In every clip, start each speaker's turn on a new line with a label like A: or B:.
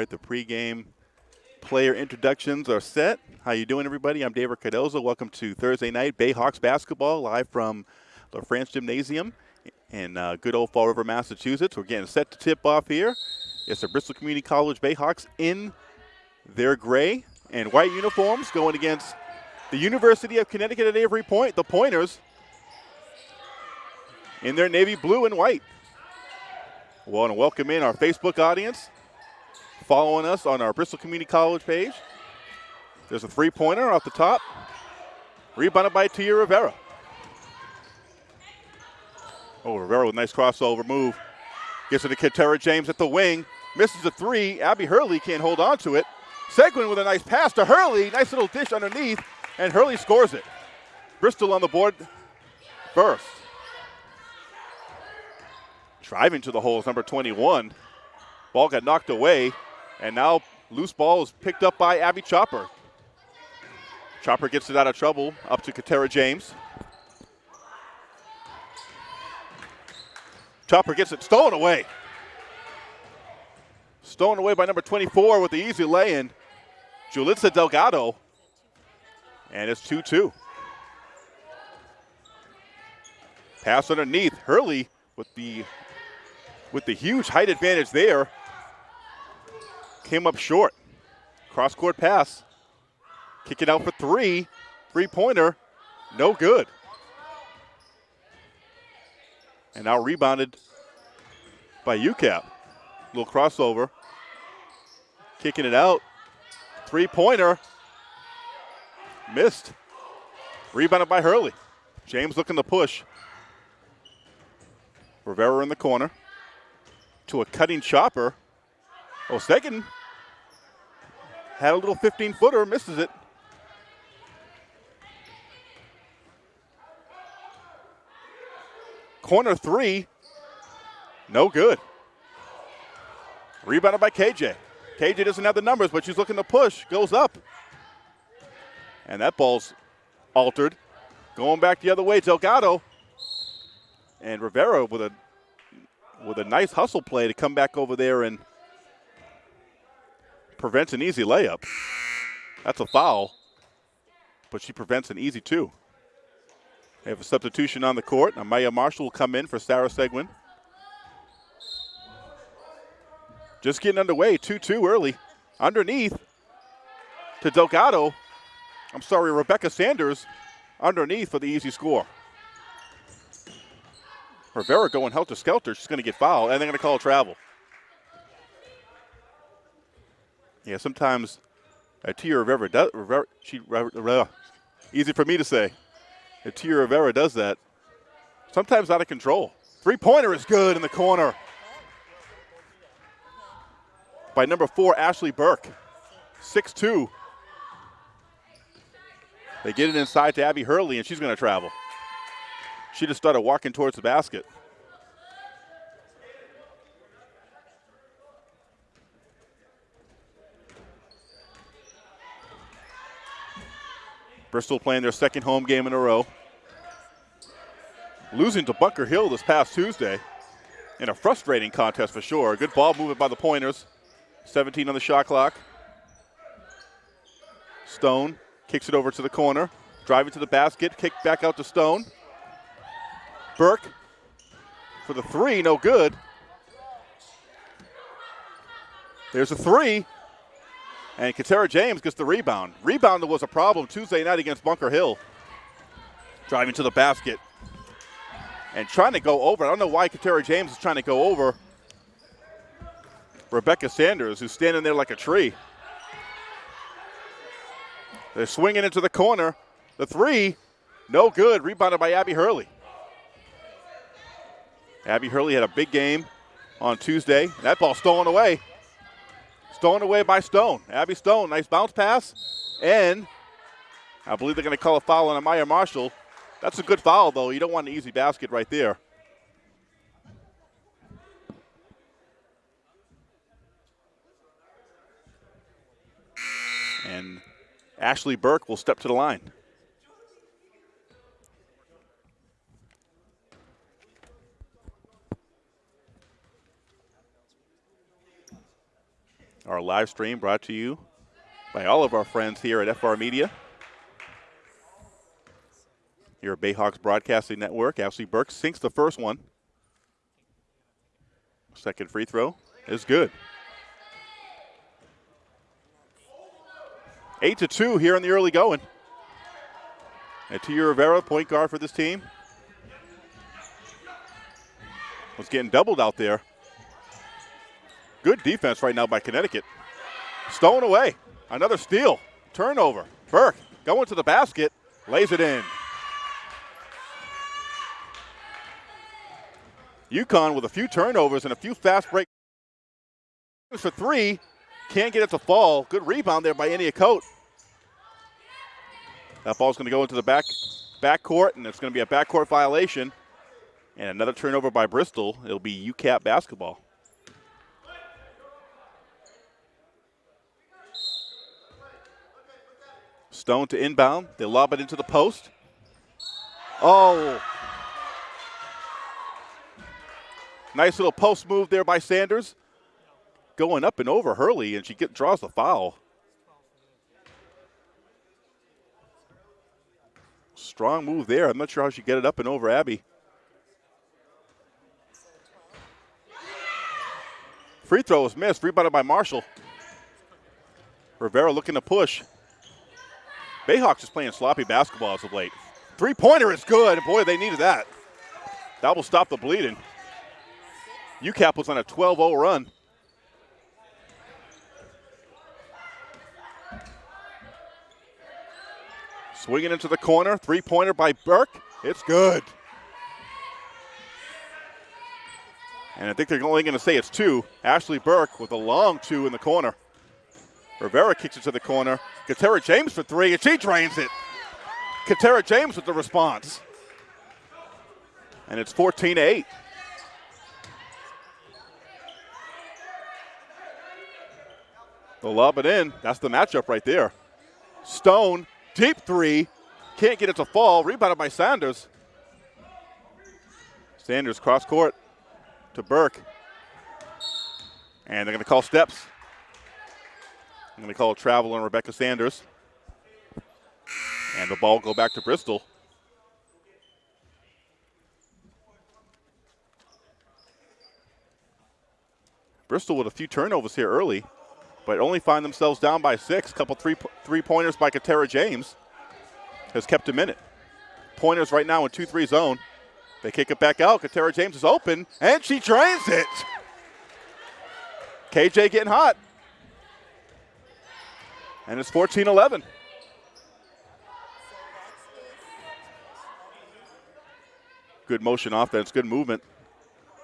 A: right, the pregame player introductions are set. How you doing, everybody? I'm David Cardozo. Welcome to Thursday night Bayhawks basketball live from the France Gymnasium in uh, good old Fall River, Massachusetts. We're getting set to tip off here. It's the Bristol Community College Bayhawks in their gray and white uniforms going against the University of Connecticut at Avery Point, the Pointers, in their navy blue and white. We want to welcome in our Facebook audience following us on our Bristol Community College page. There's a three-pointer off the top, rebounded by Tia Rivera. Oh, Rivera with a nice crossover move. Gets it to Katera James at the wing. Misses a three. Abby Hurley can't hold on to it. Seguin with a nice pass to Hurley. Nice little dish underneath, and Hurley scores it. Bristol on the board first. Driving to the hole is number 21. Ball got knocked away, and now loose ball is picked up by Abby Chopper. Chopper gets it out of trouble, up to Katera James. Chopper gets it stolen away. Stolen away by number 24 with the easy lay-in. Julissa Delgado. And it's 2-2. Pass underneath. Hurley with the with the huge height advantage there. Came up short. Cross court pass. Kick it out for three. Three pointer. No good. And now rebounded by UCAP. Little crossover. Kicking it out. Three pointer. Missed. Rebounded by Hurley. James looking to push. Rivera in the corner. To a cutting chopper. Oh, Osegan had a little 15 footer, misses it. Corner three, no good. Rebounded by KJ. KJ doesn't have the numbers, but she's looking to push, goes up. And that ball's altered. Going back the other way, Delgado. And Rivera with a with a nice hustle play to come back over there and prevents an easy layup. That's a foul, but she prevents an easy two. They have a substitution on the court. Amaya Marshall will come in for Sarah Seguin. Just getting underway, 2-2 early. Underneath to Delgado. I'm sorry, Rebecca Sanders underneath for the easy score. Rivera going helter-skelter. She's going to get fouled, and they're going to call travel. Yeah, sometimes a Tia Rivera does. Rivera, she, Rivera, uh, easy for me to say. If Tia Rivera does that, sometimes out of control. Three-pointer is good in the corner by number four, Ashley Burke. 6'2". They get it inside to Abby Hurley, and she's going to travel. She just started walking towards the basket. Bristol playing their second home game in a row. Losing to Bunker Hill this past Tuesday in a frustrating contest for sure. Good ball movement by the Pointers. 17 on the shot clock. Stone kicks it over to the corner. Driving to the basket, kick back out to Stone. Burke for the three, no good. There's a three. And Katera James gets the rebound. Rebound was a problem Tuesday night against Bunker Hill. Driving to the basket. And trying to go over. I don't know why Katera James is trying to go over Rebecca Sanders, who's standing there like a tree. They're swinging into the corner. The three, no good. Rebounded by Abby Hurley. Abby Hurley had a big game on Tuesday. That ball stolen away. Stolen away by Stone. Abby Stone, nice bounce pass. And I believe they're going to call a foul on Amaya Marshall. That's a good foul, though. You don't want an easy basket right there. And Ashley Burke will step to the line. Live stream brought to you by all of our friends here at FR Media. Here at Bayhawks Broadcasting Network, Ashley Burke sinks the first one. Second free throw is good. Eight to two here in the early going. And Tia Rivera, point guard for this team, was getting doubled out there. Good defense right now by Connecticut. Stolen away. Another steal. Turnover. Burke going to the basket. Lays it in. UConn with a few turnovers and a few fast break for three. Can't get it to fall. Good rebound there by Enia Coate. That ball's going to go into the back back court, and it's going to be a backcourt violation. And another turnover by Bristol. It'll be UCAP basketball. Stone to inbound. They lob it into the post. Oh. Nice little post move there by Sanders going up and over Hurley, and she get, draws the foul. Strong move there. I'm not sure how she get it up and over Abby. Free throw was missed. Rebounded by Marshall. Rivera looking to push. Bayhawks is playing sloppy basketball as of late. Three pointer is good. Boy, they needed that. That will stop the bleeding. UCAP was on a 12 0 run. Swinging into the corner, three pointer by Burke. It's good. And I think they're only going to say it's two. Ashley Burke with a long two in the corner. Rivera kicks it to the corner. Katera James for three, and she drains it. Katera James with the response. And it's 14 to 8. They'll lob it in. That's the matchup right there. Stone Deep three. Can't get it to fall. Rebounded by Sanders. Sanders cross court to Burke. And they're going to call steps. I'm going to call a travel on Rebecca Sanders. And the ball go back to Bristol. Bristol with a few turnovers here early but only find themselves down by six. Couple three three pointers by Katera James has kept a minute. Pointers right now in 2 3 zone. They kick it back out. Katera James is open, and she drains it. KJ getting hot. And it's 14 11. Good motion offense, good movement.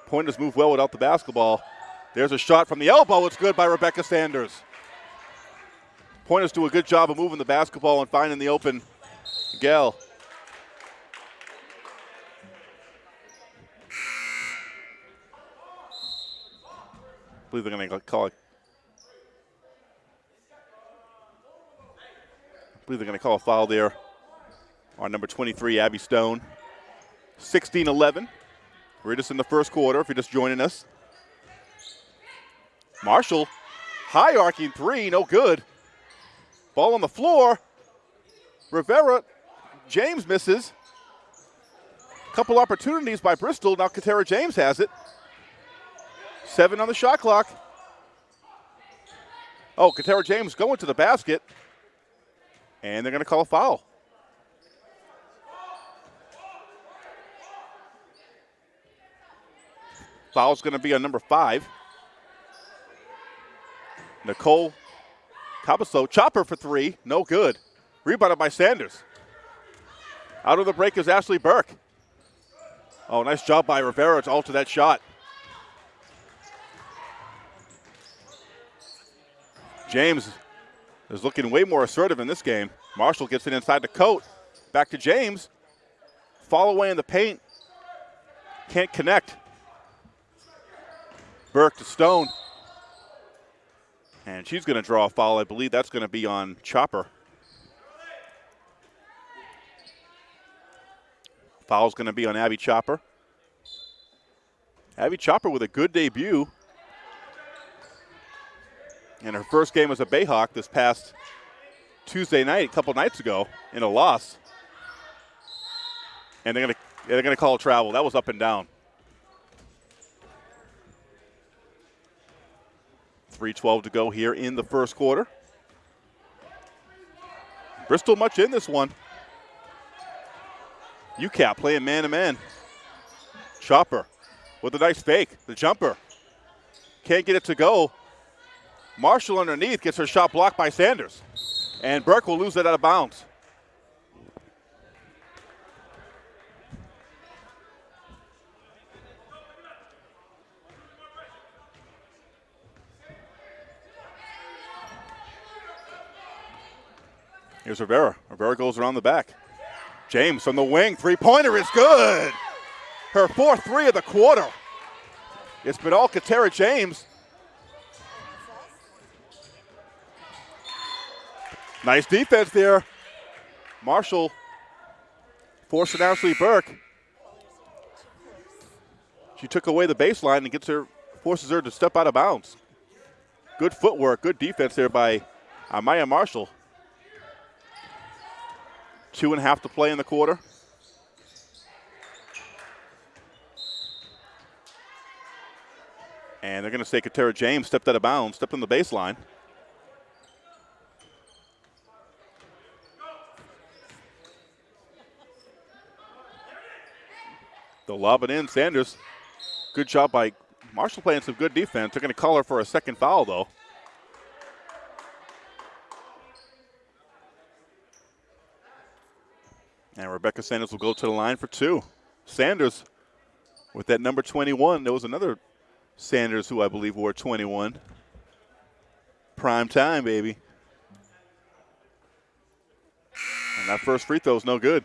A: Pointers move well without the basketball. There's a shot from the elbow. It's good by Rebecca Sanders. Pointers do a good job of moving the basketball and finding the open Gell. I believe they're going to call it. Believe they're going to call a foul there on number 23, Abby Stone. 16 11. We're just in the first quarter if you're just joining us. Marshall, high arcing three, no good. Ball on the floor. Rivera James misses. Couple opportunities by Bristol. Now Katera James has it. Seven on the shot clock. Oh, Katera James going to the basket. And they're going to call a foul. Foul's going to be on number five. Nicole Cabasso, chopper for three, no good. Rebounded by Sanders. Out of the break is Ashley Burke. Oh, nice job by Rivera to alter that shot. James is looking way more assertive in this game. Marshall gets it inside the coat. Back to James. Fall away in the paint. Can't connect. Burke to Stone. And she's going to draw a foul. I believe that's going to be on Chopper. Foul's going to be on Abby Chopper. Abby Chopper with a good debut. In her first game as a Bayhawk this past Tuesday night, a couple nights ago, in a loss. And they're going to they're going to call travel. That was up and down. 3.12 to go here in the first quarter. Bristol much in this one. UCAP playing man to man. Chopper with a nice fake. The jumper. Can't get it to go. Marshall underneath gets her shot blocked by Sanders. And Burke will lose it out of bounds. Here's Rivera. Rivera goes around the back. James from the wing. Three pointer is good. Her fourth three of the quarter. It's Katera James. Nice defense there. Marshall forcing Ashley Burke. She took away the baseline and gets her, forces her to step out of bounds. Good footwork, good defense there by Amaya Marshall. Two and a half to play in the quarter. And they're going to say Katera James stepped out of bounds, stepped on the baseline. They'll lob it in. Sanders, good job by Marshall playing some good defense. They're going to call her for a second foul, though. And Rebecca Sanders will go to the line for two. Sanders with that number 21. There was another Sanders who I believe wore 21. Prime time, baby. And that first free throw is no good.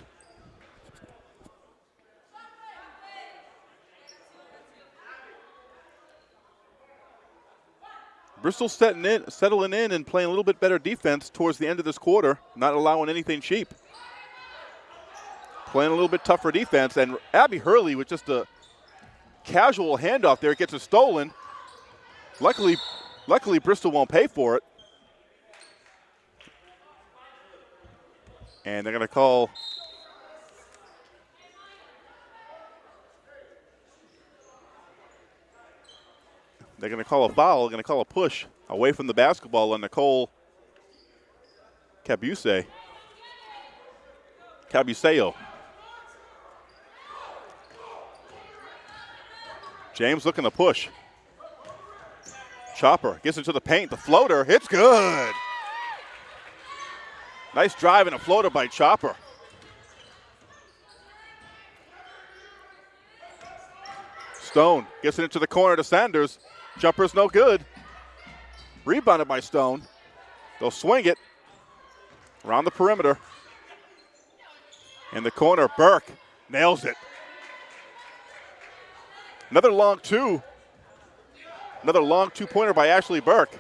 A: Bristol setting in, settling in and playing a little bit better defense towards the end of this quarter, not allowing anything cheap playing a little bit tougher defense. And Abby Hurley with just a casual handoff there gets it stolen. Luckily, luckily Bristol won't pay for it. And they're going to call They're going to call a foul, they're going to call a push away from the basketball on Nicole Cabuse. Cabuseo. James looking to push. Chopper gets into the paint. The floater, it's good. Nice drive and a floater by Chopper. Stone gets it into the corner to Sanders. Jumper's no good. Rebounded by Stone. They'll swing it around the perimeter. In the corner, Burke nails it. Another long two. Another long two pointer by Ashley Burke.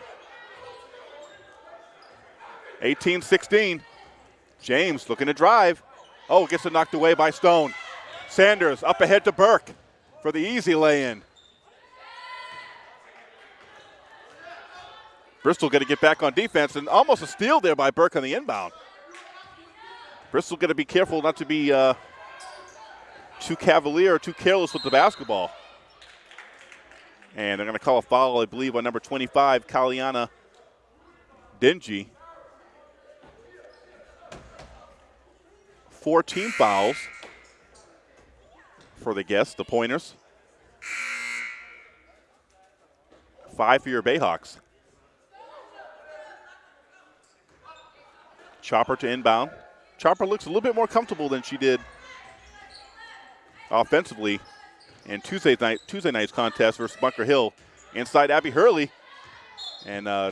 A: 18 16. James looking to drive. Oh, gets it knocked away by Stone. Sanders up ahead to Burke for the easy lay in. Bristol going to get back on defense and almost a steal there by Burke on the inbound. Bristol going to be careful not to be uh, too cavalier or too careless with the basketball. And they're going to call a foul, I believe, on number 25, Kaliana Dingy. Four team fouls for the guests, the Pointers. Five for your Bayhawks. Chopper to inbound. Chopper looks a little bit more comfortable than she did offensively in Tuesday night Tuesday night's contest versus Bunker Hill. Inside Abby Hurley, and uh,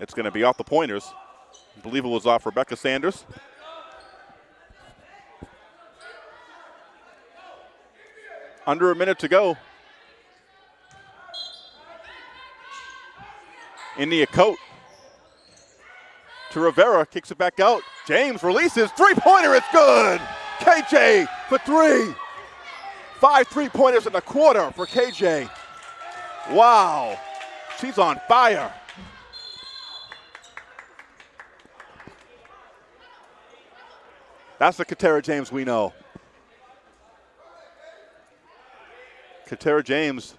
A: it's going to be off the pointers. I believe it was off Rebecca Sanders. Under a minute to go. India Coat to Rivera, kicks it back out. James releases, three pointer, it's good. KJ for three. Five three pointers in the quarter for KJ. Wow, she's on fire. That's the Katera James we know. Katera James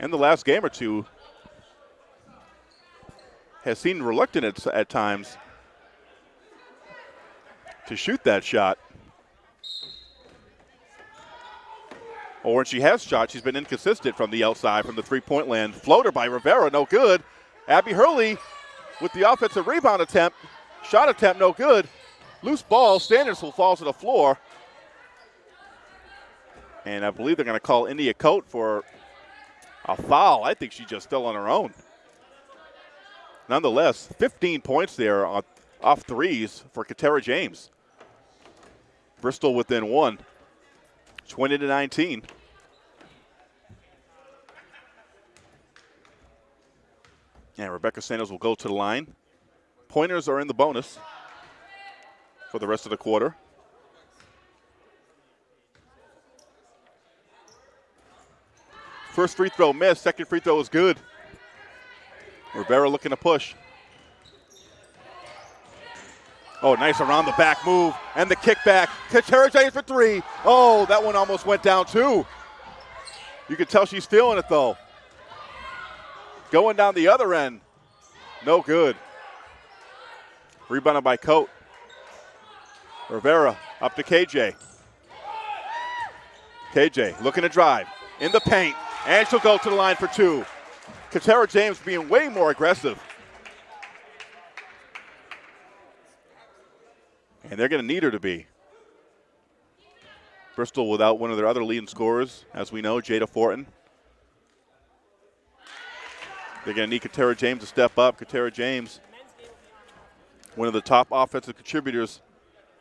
A: in the last game or two has seemed reluctant at, at times to shoot that shot. Or when she has shot, she's been inconsistent from the outside, from the three-point land. Floater by Rivera, no good. Abby Hurley with the offensive rebound attempt. Shot attempt, no good. Loose ball, Sanders will fall to the floor. And I believe they're going to call India Coat for a foul. I think she's just still on her own. Nonetheless, 15 points there on, off threes for Katera James. Bristol within one, 20 to 19. And Rebecca Sanders will go to the line. Pointers are in the bonus for the rest of the quarter. First free throw missed, second free throw is good. Rivera looking to push. Oh, nice around the back move and the kickback. Katera James for three. Oh, that one almost went down too. You can tell she's feeling it though. Going down the other end. No good. Rebounded by Coat. Rivera up to KJ. KJ looking to drive in the paint, and she'll go to the line for two. Katera James being way more aggressive. And they're going to need her to be. Bristol without one of their other leading scorers, as we know, Jada Fortin. They're going to need Katera James to step up. Katera James, one of the top offensive contributors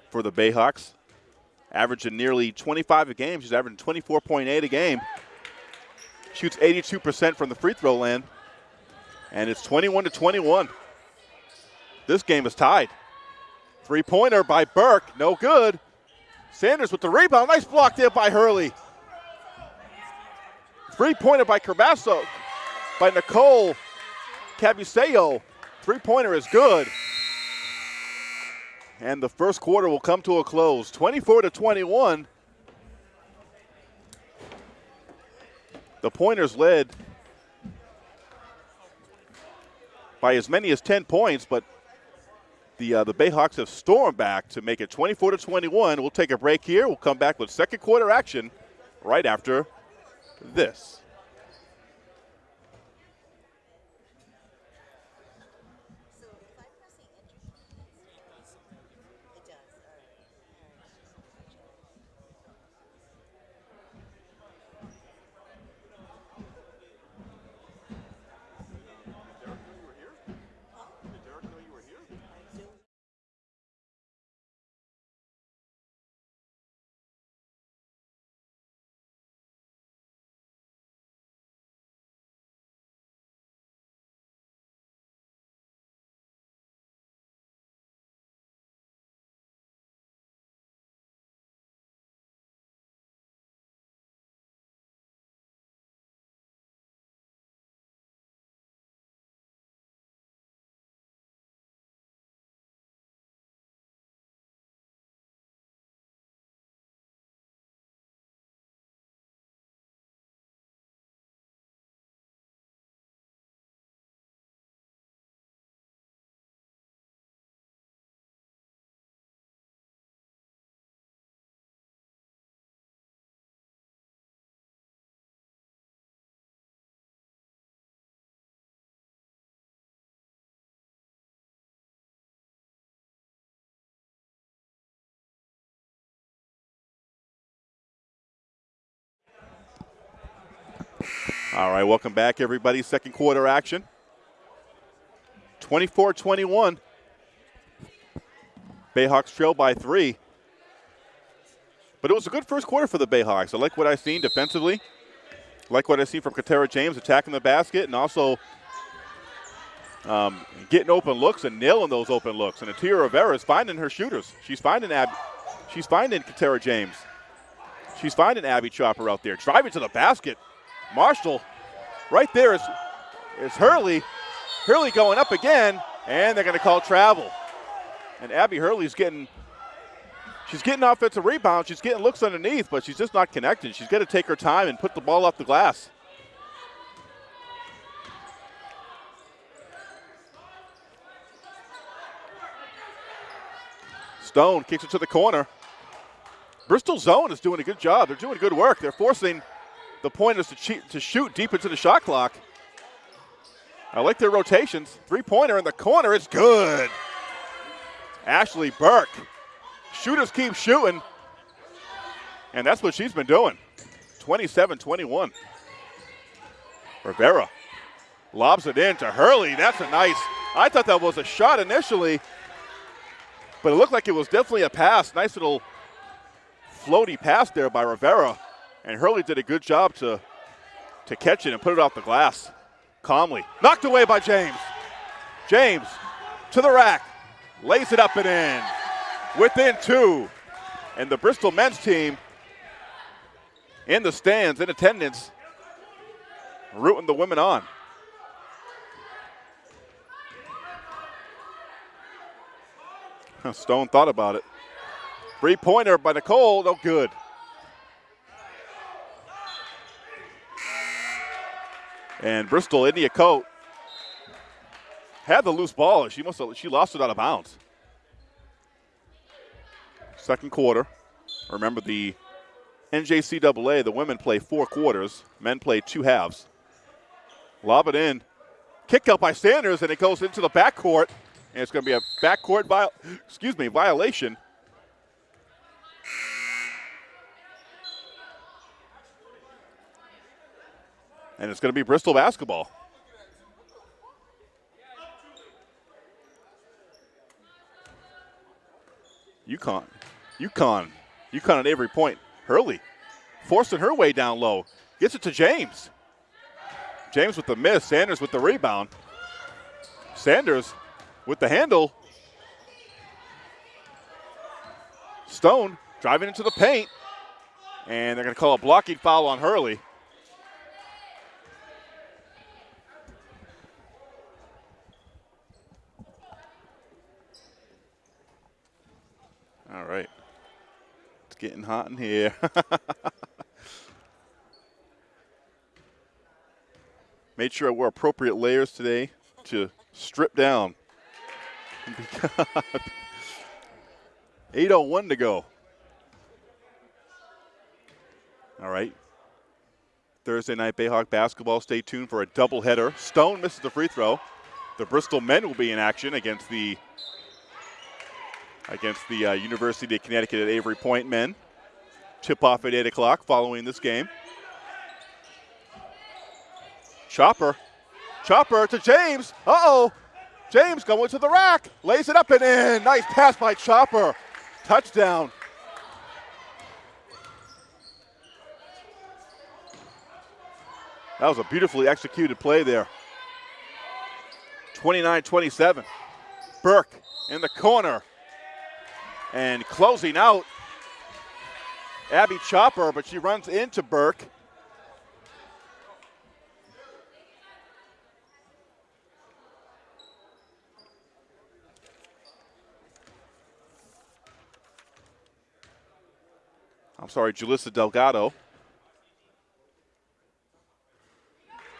A: for the Bayhawks, averaging nearly 25 a game. She's averaging 24.8 a game. Shoots 82% from the free throw land. And it's 21 to 21. This game is tied. Three pointer by Burke, no good. Sanders with the rebound. Nice block there by Hurley. Three pointer by Carbasso, by Nicole Cabuseo. Three pointer is good. And the first quarter will come to a close 24 to 21. The Pointers led by as many as 10 points, but the uh, the Bayhawks have stormed back to make it 24 to 21. We'll take a break here. We'll come back with second quarter action right after this. All right, welcome back, everybody. Second quarter action. 24 21. Bayhawks trail by three. But it was a good first quarter for the Bayhawks. I like what I've seen defensively. I like what I've seen from Katera James attacking the basket and also um, getting open looks and nailing those open looks. And Atia Rivera is finding her shooters. She's finding Ab- she's finding Katera James. She's finding Abby Chopper out there. Driving to the basket. Marshall, right there is, is Hurley. Hurley going up again, and they're going to call travel. And Abby Hurley's getting she's getting offensive rebounds. She's getting looks underneath, but she's just not connected. She's got to take her time and put the ball off the glass. Stone kicks it to the corner. Bristol zone is doing a good job. They're doing good work. They're forcing the pointers to, cheat, to shoot deep into the shot clock. I like their rotations. Three pointer in the corner is good. Ashley Burke. Shooters keep shooting. And that's what she's been doing. 27 21. Rivera lobs it in to Hurley. That's a nice. I thought that was a shot initially, but it looked like it was definitely a pass. Nice little floaty pass there by Rivera. And Hurley did a good job to, to catch it and put it off the glass calmly. Knocked away by James. James to the rack. Lays it up and in. Within two. And the Bristol men's team in the stands, in attendance, rooting the women on. Stone thought about it. Three pointer by Nicole, no good. And Bristol, India Coat had the loose ball. She must have, she lost it out of bounds. Second quarter. Remember the NJCAA, the women play four quarters, men play two halves. Lob it in. Kick out by Sanders, and it goes into the backcourt. And it's going to be a backcourt viol- excuse me, violation. And it's going to be Bristol basketball. UConn. UConn. UConn at Avery Point. Hurley forcing her way down low. Gets it to James. James with the miss. Sanders with the rebound. Sanders with the handle. Stone driving into the paint. And they're going to call a blocking foul on Hurley. All right. It's getting hot in here. Made sure I wore appropriate layers today to strip down. 8.01 to go. All right. Thursday night Bayhawk basketball. Stay tuned for a doubleheader. Stone misses the free throw. The Bristol men will be in action against the against the uh, University of Connecticut at Avery Point men. Tip off at 8 o'clock following this game. Chopper. Chopper to James. Uh oh. James going to the rack. Lays it up and in. Nice pass by Chopper. Touchdown. That was a beautifully executed play there. 29 27. Burke in the corner. And closing out, Abby Chopper, but she runs into Burke. I'm sorry, Julissa Delgado.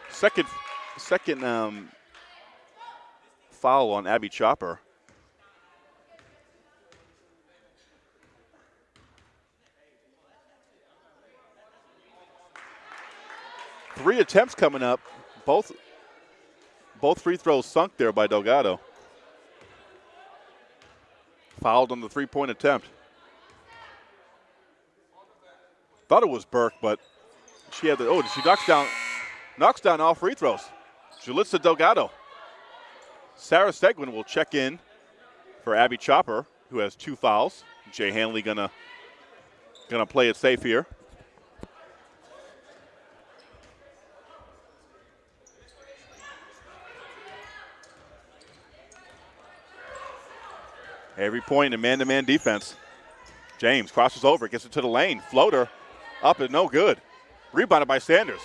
A: Second, second um, foul on Abby Chopper. Three attempts coming up. Both both free throws sunk there by Delgado. Fouled on the three-point attempt. Thought it was Burke, but she had the oh, she knocks down knocks down all free throws. Julissa Delgado. Sarah Seguin will check in for Abby Chopper, who has two fouls. Jay Hanley gonna gonna play it safe here. Avery Point in man-to-man defense. James crosses over, gets it to the lane. Floater up and no good. Rebounded by Sanders.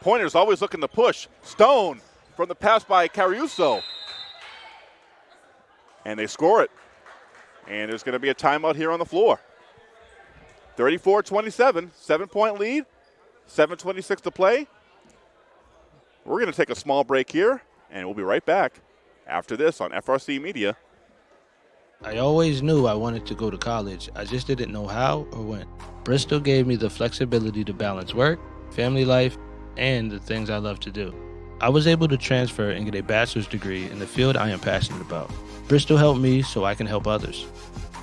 A: Pointer's always looking to push. Stone from the pass by Caruso. And they score it. And there's going to be a timeout here on the floor. 34 27, seven point lead, 7.26 to play. We're going to take a small break here, and we'll be right back after this on FRC Media.
B: I always knew I wanted to go to college, I just didn't know how or when. Bristol gave me the flexibility to balance work, family life, and the things I love to do. I was able to transfer and get a bachelor's degree in the field I am passionate about. Bristol helped me so I can help others.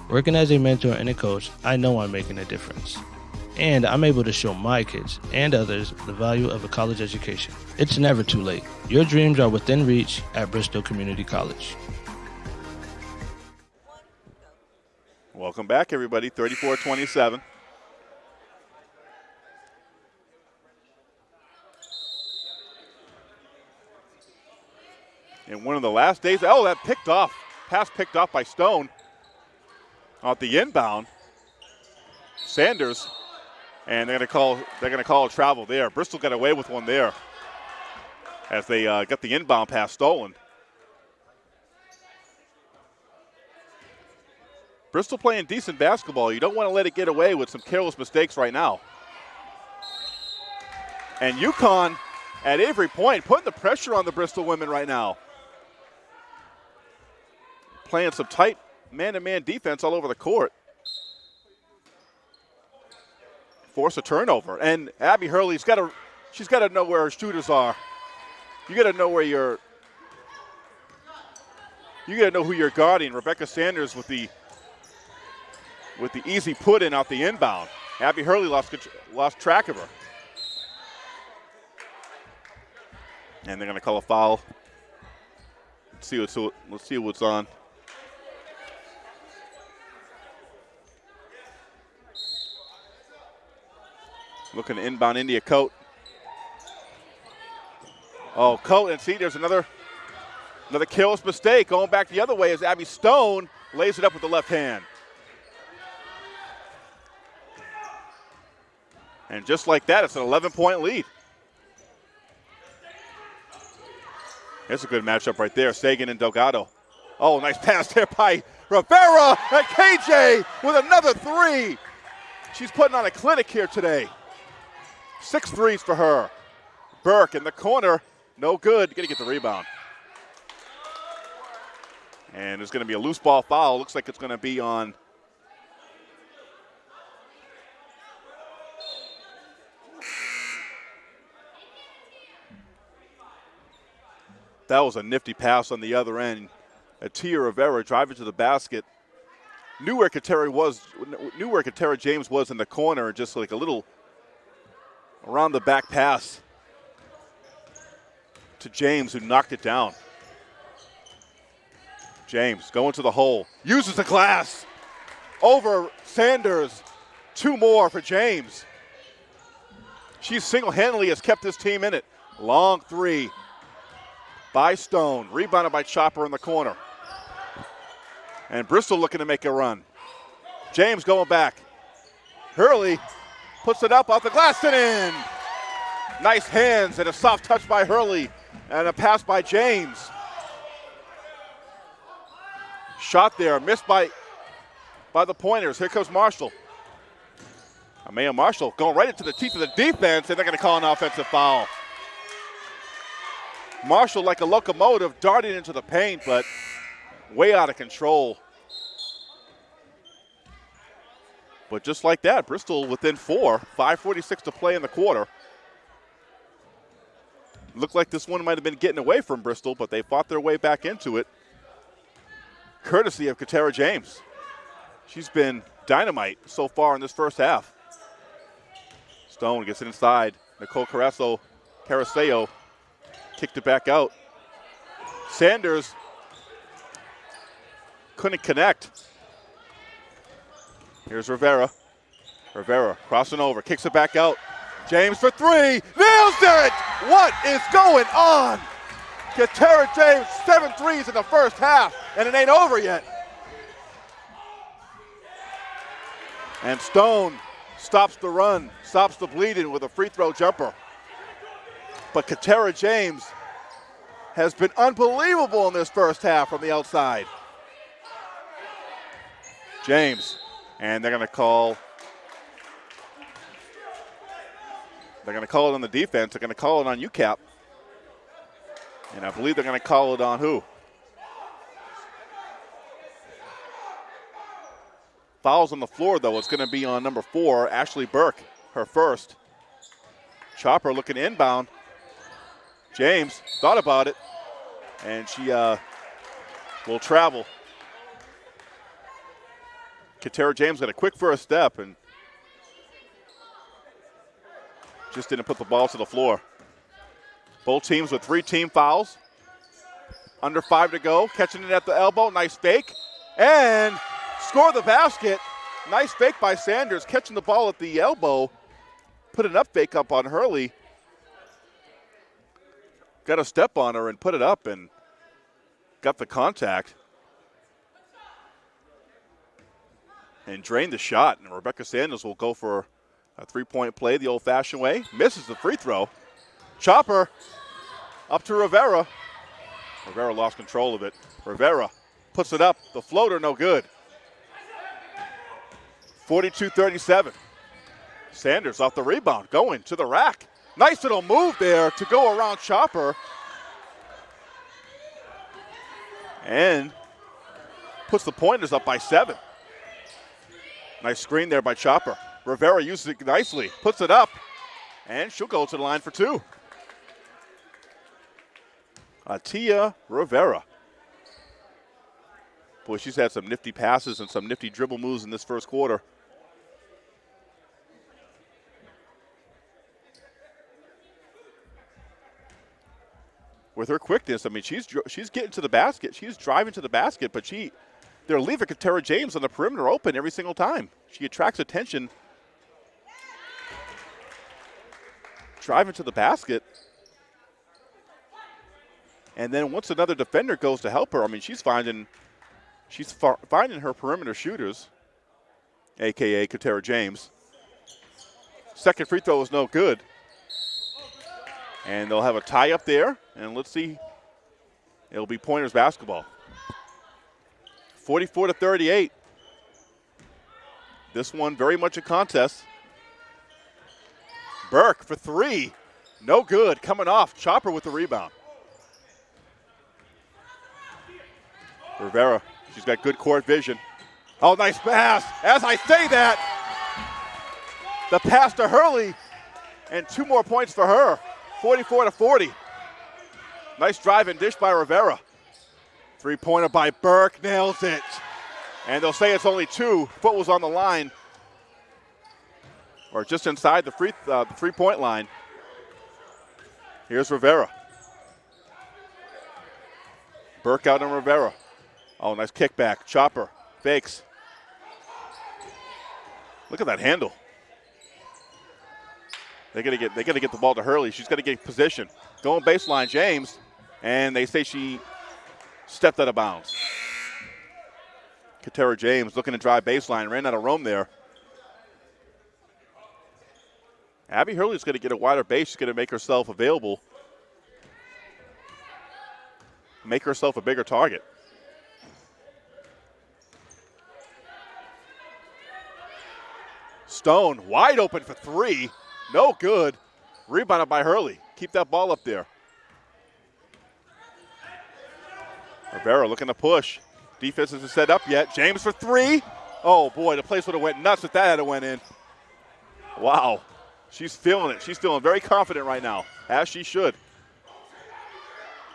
B: Working as a mentor and a coach, I know I'm making a difference. And I'm able to show my kids and others the value of a college education. It's never too late. Your dreams are within reach at Bristol Community College.
A: Welcome back, everybody. 34 27. In one of the last days, oh, that picked off. Pass picked off by Stone. Off the inbound. Sanders. And they're going to call they're going to call a travel there. Bristol got away with one there as they uh, got the inbound pass stolen. Bristol playing decent basketball. You don't want to let it get away with some careless mistakes right now. And UConn at Avery Point putting the pressure on the Bristol women right now. Playing some tight man-to-man defense all over the court. Force a turnover. And Abby Hurley's got to she's got to know where her shooters are. You got to know where you're you got to know who you're guarding. Rebecca Sanders with the with the easy put in out the inbound. Abby Hurley lost, lost track of her. And they're going to call a foul. Let's see what's, let's see what's on. Looking to inbound India Coat. Oh, Coat, and see, there's another another careless mistake. Going back the other way as Abby Stone lays it up with the left hand. And just like that, it's an 11 point lead. It's a good matchup right there. Seguin and Delgado. Oh, nice pass there by Rivera and KJ with another three. She's putting on a clinic here today. Six threes for her. Burke in the corner. No good. Gonna get the rebound. And there's to be a loose ball foul. Looks like it's to be on That was a nifty pass on the other end. A Atia Rivera driving to the basket. Knew where Katera was, knew where Katera James was in the corner, just like a little around the back pass to James, who knocked it down. James going to the hole, uses the glass over Sanders. Two more for James. She single handedly has kept this team in it. Long three by Stone. Rebounded by Chopper in the corner. And Bristol looking to make a run. James going back. Hurley puts it up off the glass and in. Nice hands and a soft touch by Hurley and a pass by James. Shot there, missed by, by the pointers. Here comes Marshall. Amaya Marshall going right into the teeth of the defense, and they're going to call an offensive foul. Marshall, like a locomotive, darting into the paint, but way out of control. But just like that, Bristol within four, 5.46 to play in the quarter. Looked like this one might have been getting away from Bristol, but they fought their way back into it. Courtesy of Katera James. She's been dynamite so far in this first half. Stone gets it inside. Nicole Carrasso Caraseo kicked it back out. Sanders couldn't connect. Here's Rivera. Rivera crossing over, kicks it back out. James for three, nails it! What is going on? Katera James, seven threes in the first half, and it ain't over yet. And Stone stops the run, stops the bleeding with a free throw jumper. But Katera James has been unbelievable in this first half from the outside. James, and they're going to call. They're going to call it on the defense. They're going to call it on UCAP. And I believe they're going to call it on who? Fouls on the floor, though. It's going to be on number four, Ashley Burke, her first. Chopper looking inbound. James thought about it, and she uh, will travel. Katera James got a quick first step and just didn't put the ball to the floor. Both teams with three team fouls. Under five to go. Catching it at the elbow. Nice fake. And score the basket. Nice fake by Sanders. Catching the ball at the elbow. Put an up fake up on Hurley. Got a step on her and put it up and got the contact. And drained the shot. And Rebecca Sanders will go for a three point play the old fashioned way. Misses the free throw. Chopper up to Rivera. Rivera lost control of it. Rivera puts it up. The floater, no good. 42 37. Sanders off the rebound, going to the rack. Nice little move there to go around Chopper. And puts the pointers up by seven. Nice screen there by Chopper. Rivera uses it nicely, puts it up, and she'll go to the line for two. Atia Rivera. Boy, she's had some nifty passes and some nifty dribble moves in this first quarter. With her quickness, I mean, she's she's getting to the basket. She's driving to the basket, but she they're leaving Katera James on the perimeter open every single time. She attracts attention. Driving to the basket. And then once another defender goes to help her, I mean, she's finding she's finding her perimeter shooters, aka Katera James. Second free throw is no good. And they'll have a tie up there, and let's see. It'll be Pointers basketball. 44 to 38. This one very much a contest. Burke for three. No good. Coming off. Chopper with the rebound. Rivera, she's got good court vision. Oh, nice pass. As I say that, the pass to Hurley, and two more points for her. 44 to 40. Nice drive and dish by Rivera. Three pointer by Burke nails it. And they'll say it's only two. Foot was on the line, or just inside the free uh, three point line. Here's Rivera. Burke out on Rivera. Oh, nice kickback. Chopper fakes. Look at that handle. They gotta get they gotta get the ball to Hurley. She's gotta get position. Going baseline, James, and they say she stepped out of bounds. Katera James looking to drive baseline, ran out of room there. Abby Hurley's going to get a wider base. She's going to make herself available, make herself a bigger target. Stone wide open for three. No good. Rebounded by Hurley. Keep that ball up there. Rivera looking to push. Defense isn't set up yet. James for three. Oh boy, the place would have went nuts if that had went in. Wow. She's feeling it. She's feeling very confident right now, as she should.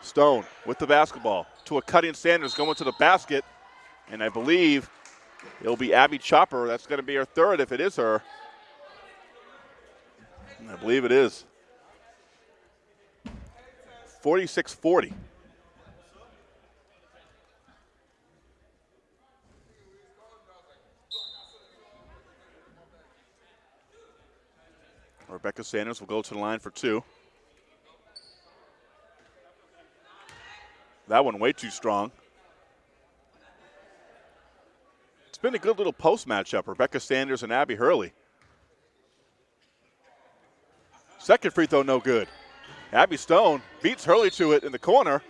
A: Stone with the basketball to a cutting Sanders going to the basket. And I believe It'll be Abby Chopper. That's going to be her third if it is her. I believe it is. 46 40. Rebecca Sanders will go to the line for two. That one way too strong. It's been a good little post matchup. Rebecca Sanders and Abby Hurley. Second free throw, no good. Abby Stone beats Hurley to it in the corner.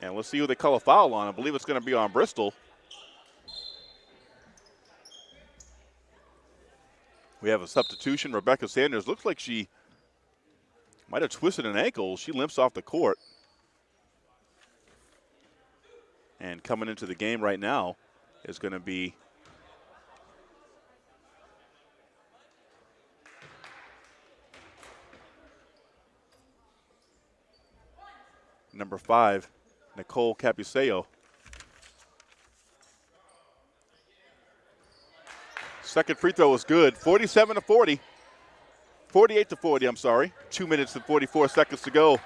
A: And let's see who they call a foul on. I believe it's going to be on Bristol. We have a substitution. Rebecca Sanders looks like she might have twisted an ankle. She limps off the court. And coming into the game right now is going to be number five, Nicole Capuseo. Second free throw was good. 47 to 40. 48 to 40, I'm sorry. Two minutes and 44 seconds to go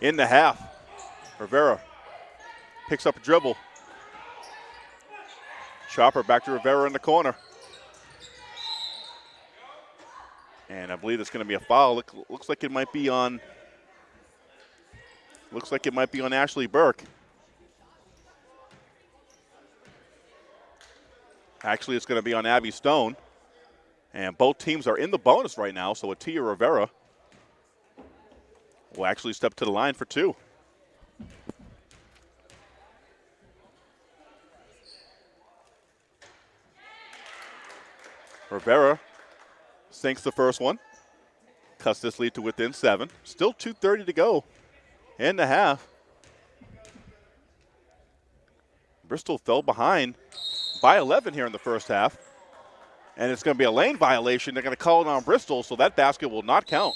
A: in the half. Rivera picks up a dribble. Chopper back to Rivera in the corner. And I believe it's going to be a foul. Look, looks like it might be on. Looks like it might be on Ashley Burke. Actually, it's going to be on Abby Stone. And both teams are in the bonus right now, so Atia Rivera will actually step to the line for two. Rivera sinks the first one, cuts this lead to within seven. Still 2.30 to go in the half. Bristol fell behind by 11 here in the first half. And it's going to be a lane violation. They're going to call it on Bristol, so that basket will not count.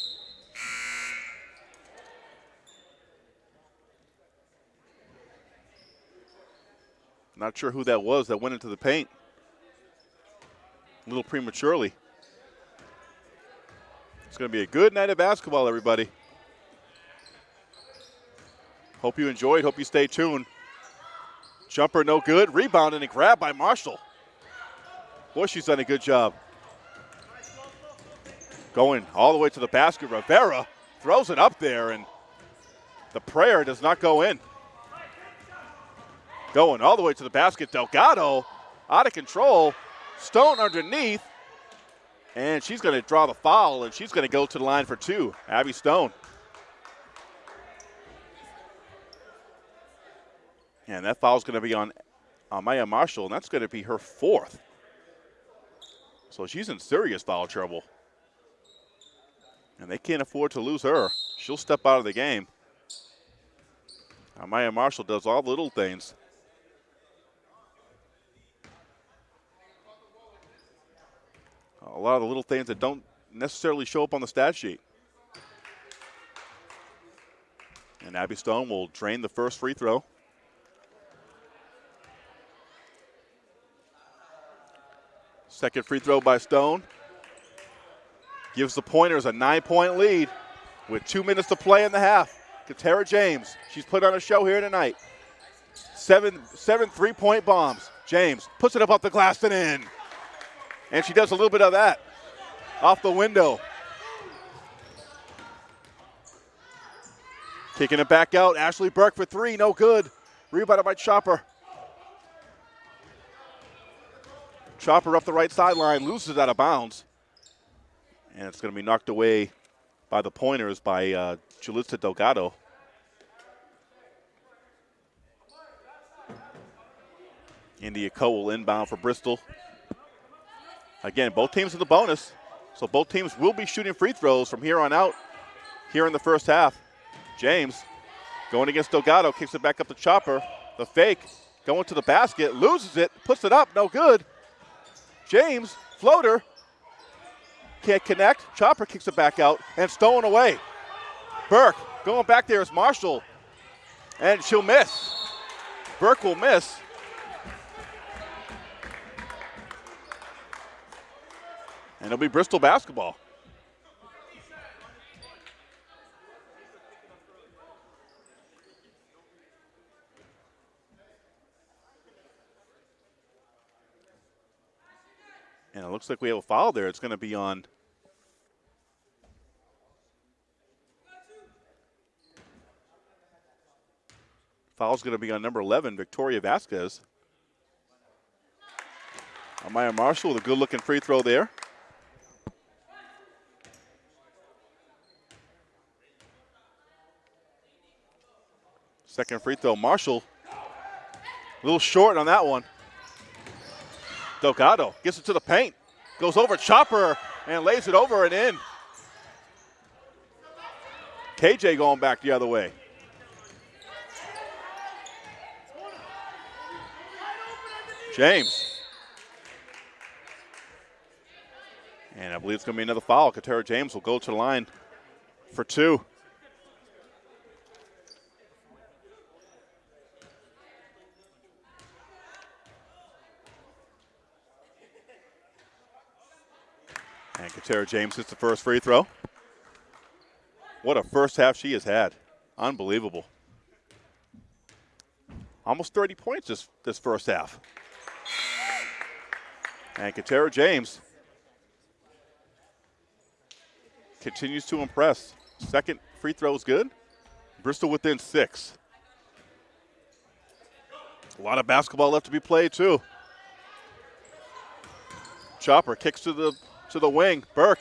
A: Not sure who that was that went into the paint a little prematurely. It's going to be a good night of basketball, everybody. Hope you enjoyed. Hope you stay tuned. Jumper no good. Rebound and a grab by Marshall. Boy, she's done a good job. Going all the way to the basket. Rivera throws it up there, and the prayer does not go in. Going all the way to the basket. Delgado out of control. Stone underneath. And she's going to draw the foul, and she's going to go to the line for two. Abby Stone. And that foul is going to be on uh, Amaya Marshall, and that's going to be her fourth. So she's in serious foul trouble. And they can't afford to lose her. She'll step out of the game. Amaya Marshall does all the little things. A lot of the little things that don't necessarily show up on the stat sheet. And Abby Stone will drain the first free throw. Second free throw by Stone. Gives the Pointers a nine point lead with two minutes to play in the half. Katera James, she's put on a show here tonight. Seven, seven three point bombs. James puts it up off the glass and in. And she does a little bit of that off the window. Kicking it back out. Ashley Burke for three, no good. Rebounded by Chopper. Chopper up the right sideline, loses it out of bounds. And it's going to be knocked away by the pointers by uh, Julissa Delgado. India Co will inbound for Bristol. Again, both teams in the bonus. So both teams will be shooting free throws from here on out here in the first half. James going against Delgado, kicks it back up to Chopper. The fake going to the basket, loses it, puts it up, no good. James, floater, can't connect. Chopper kicks it back out and stolen away. Burke going back there is Marshall, and she'll miss. Burke will miss. And it'll be Bristol basketball. And it looks like we have a foul there. It's going to be on. Foul's going to be on number 11, Victoria Vasquez. Amaya Marshall with a good looking free throw there. Second free throw, Marshall. A little short on that one. Delgado gets it to the paint, goes over Chopper and lays it over and in. KJ going back the other way. James. And I believe it's going to be another foul. Katera James will go to the line for two. Katera James hits the first free throw. What a first half she has had. Unbelievable. Almost 30 points this, this first half. And Katera James continues to impress. Second free throw is good. Bristol within six. A lot of basketball left to be played too. Chopper kicks to the to the wing. Burke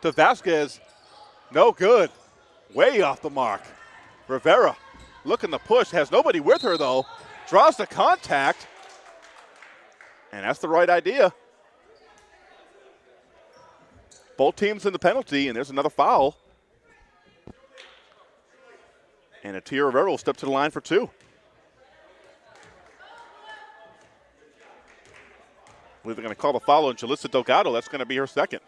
A: to Vasquez. No good. Way off the mark. Rivera looking to push. Has nobody with her though. Draws the contact. And that's the right idea. Both teams in the penalty, and there's another foul. And Atia Rivera will step to the line for two. Believe they're going to call the foul on Jalissa Delgado. That's going to be her second.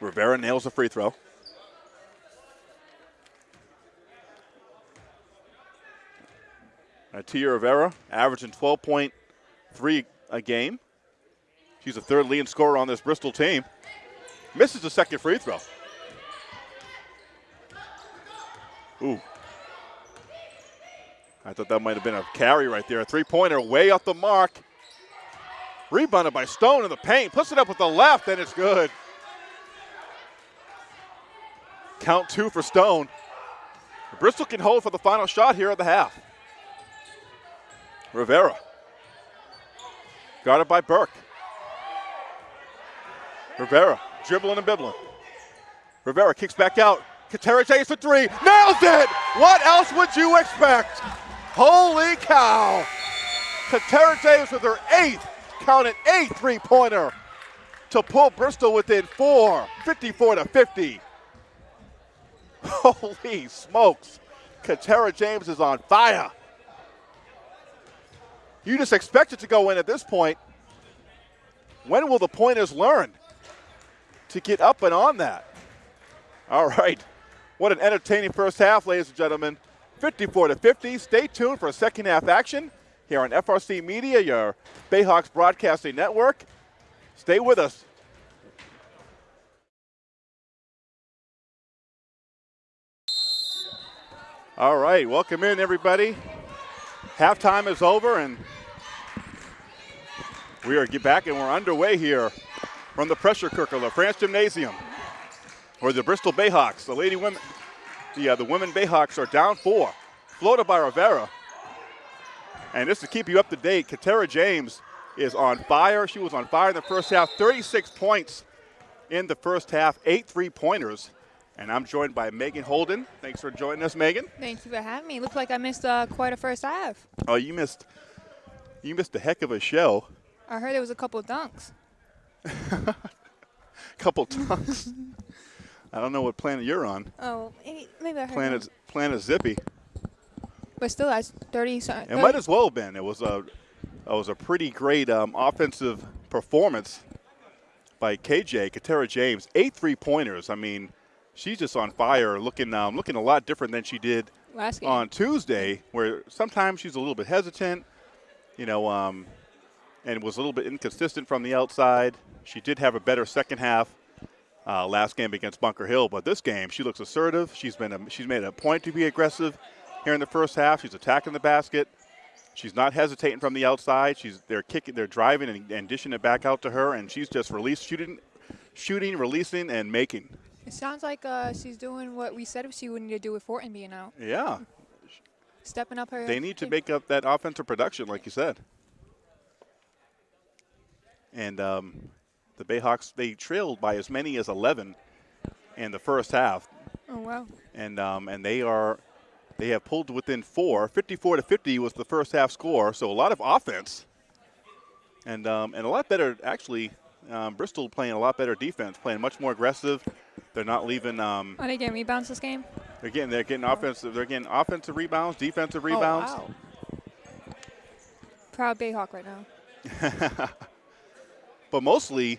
A: Rivera nails the free throw. Tia Rivera averaging 12.3 a game. She's a third leading scorer on this Bristol team. Misses the second free throw. Ooh. I thought that might have been a carry right there. A three pointer way off the mark. Rebounded by Stone in the paint. Puts it up with the left, and it's good. Count two for Stone. Bristol can hold for the final shot here at the half. Rivera. Guarded by Burke. Rivera dribbling and bibbling. Rivera kicks back out. Katera James for three. Nails it! What else would you expect? Holy cow! Katera James with her eighth, counted eighth three-pointer to pull Bristol within four, 54 to 50. Holy smokes. Katera James is on fire. You just expect it to go in at this point. When will the pointers learn to get up and on that? All right. What an entertaining first half, ladies and gentlemen. 54 to 50. Stay tuned for a second half action here on FRC Media, your Bayhawks Broadcasting Network. Stay with us. All right, welcome in everybody. Halftime is over and we are back and we're underway here from the pressure cooker, the France Gymnasium, or the Bristol Bayhawks. The lady women, the, uh, the women Bayhawks are down four, floated by Rivera. And just to keep you up to date, Katera James is on fire. She was on fire in the first half, 36 points in the first half, eight three-pointers. And I'm joined by Megan Holden. Thanks for joining us, Megan.
C: Thank you for having me. Looks like I missed uh, quite a first half.
A: Oh, you missed, you missed a heck of a show.
C: I heard there was a couple dunks.
A: couple dunks. I don't know what planet you're on.
C: Oh, maybe, maybe I heard.
A: Planet Planet Zippy.
C: But still, that's 30. 30.
A: It might as well have been. It was a, it was a pretty great um, offensive performance by KJ Katera James. Eight three pointers. I mean, she's just on fire, looking um, looking a lot different than she did
C: Last game.
A: on Tuesday. Where sometimes she's a little bit hesitant. You know, um, and was a little bit inconsistent from the outside. She did have a better second half uh, last game against Bunker Hill, but this game she looks assertive. She's been a, she's made a point to be aggressive here in the first half. She's attacking the basket. She's not hesitating from the outside. She's they're kicking, they're driving and, and dishing it back out to her, and she's just release shooting, shooting, releasing, and making.
C: It sounds like uh, she's doing what we said she would need to do with Fortin being out,
A: Yeah,
C: stepping up her.
A: they need to make up that offensive production, like you said. And um, the Bayhawks they trailed by as many as 11 in the first half,
C: Oh wow.
A: and um, and they are they have pulled within four. 54 to 50 was the first half score, so a lot of offense, and um, and a lot better actually. Um, Bristol playing a lot better defense, playing much more aggressive. They're not leaving. Um,
C: Are they getting rebounds this game?
A: they're getting they're getting offensive. They're getting offensive rebounds, defensive rebounds.
C: Oh, wow. Proud Bayhawk right now.
A: but mostly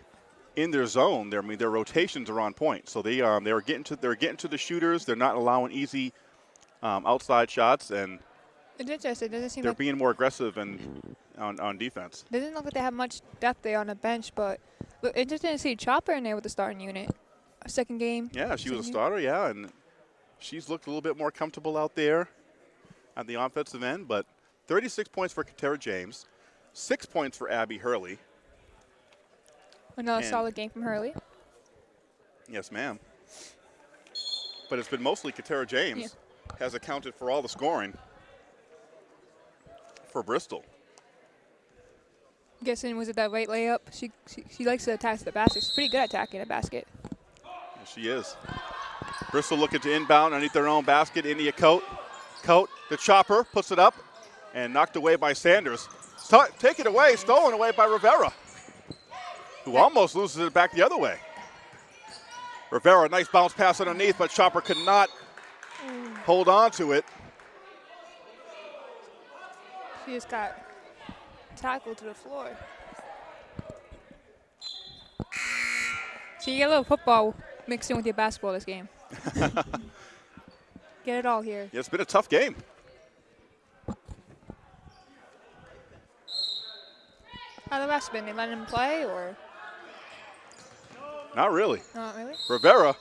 A: in their zone. Their, I mean, their rotations are on point. So they um, they're getting to they're getting to the shooters. They're not allowing easy um, outside shots, and
C: interesting. It doesn't seem
A: they're
C: like
A: being more aggressive and on, on defense.
C: doesn't look like they have much depth there on the bench, but look, interesting to see Chopper in there with the starting unit. A second game.
A: Yeah, she was a starter. Yeah, and she's looked a little bit more comfortable out there at the offensive end. But 36 points for Katera James, six points for Abby Hurley.
C: Another
A: And-
C: solid game from Hurley.
A: Yes, ma'am. But it's been mostly Katera James has accounted for all the scoring for Bristol.
C: I'm Guessing was it that late layup? She, she she likes to attack the basket. She's pretty good at attacking the basket.
A: She is. Bristol looking to inbound underneath their own basket. India Coat. Coat, the chopper, puts it up and knocked away by Sanders. Sto- take it away, stolen away by Rivera, who almost loses it back the other way. Rivera, nice bounce pass underneath, but Chopper could not hold on to it.
C: She just got tackled to the floor. So you get a little football mixed in with your basketball this game. get it all here.
A: Yeah, it's been a tough game.
C: How the rest been? They letting him play or
A: Not really.
C: not really?
A: Rivera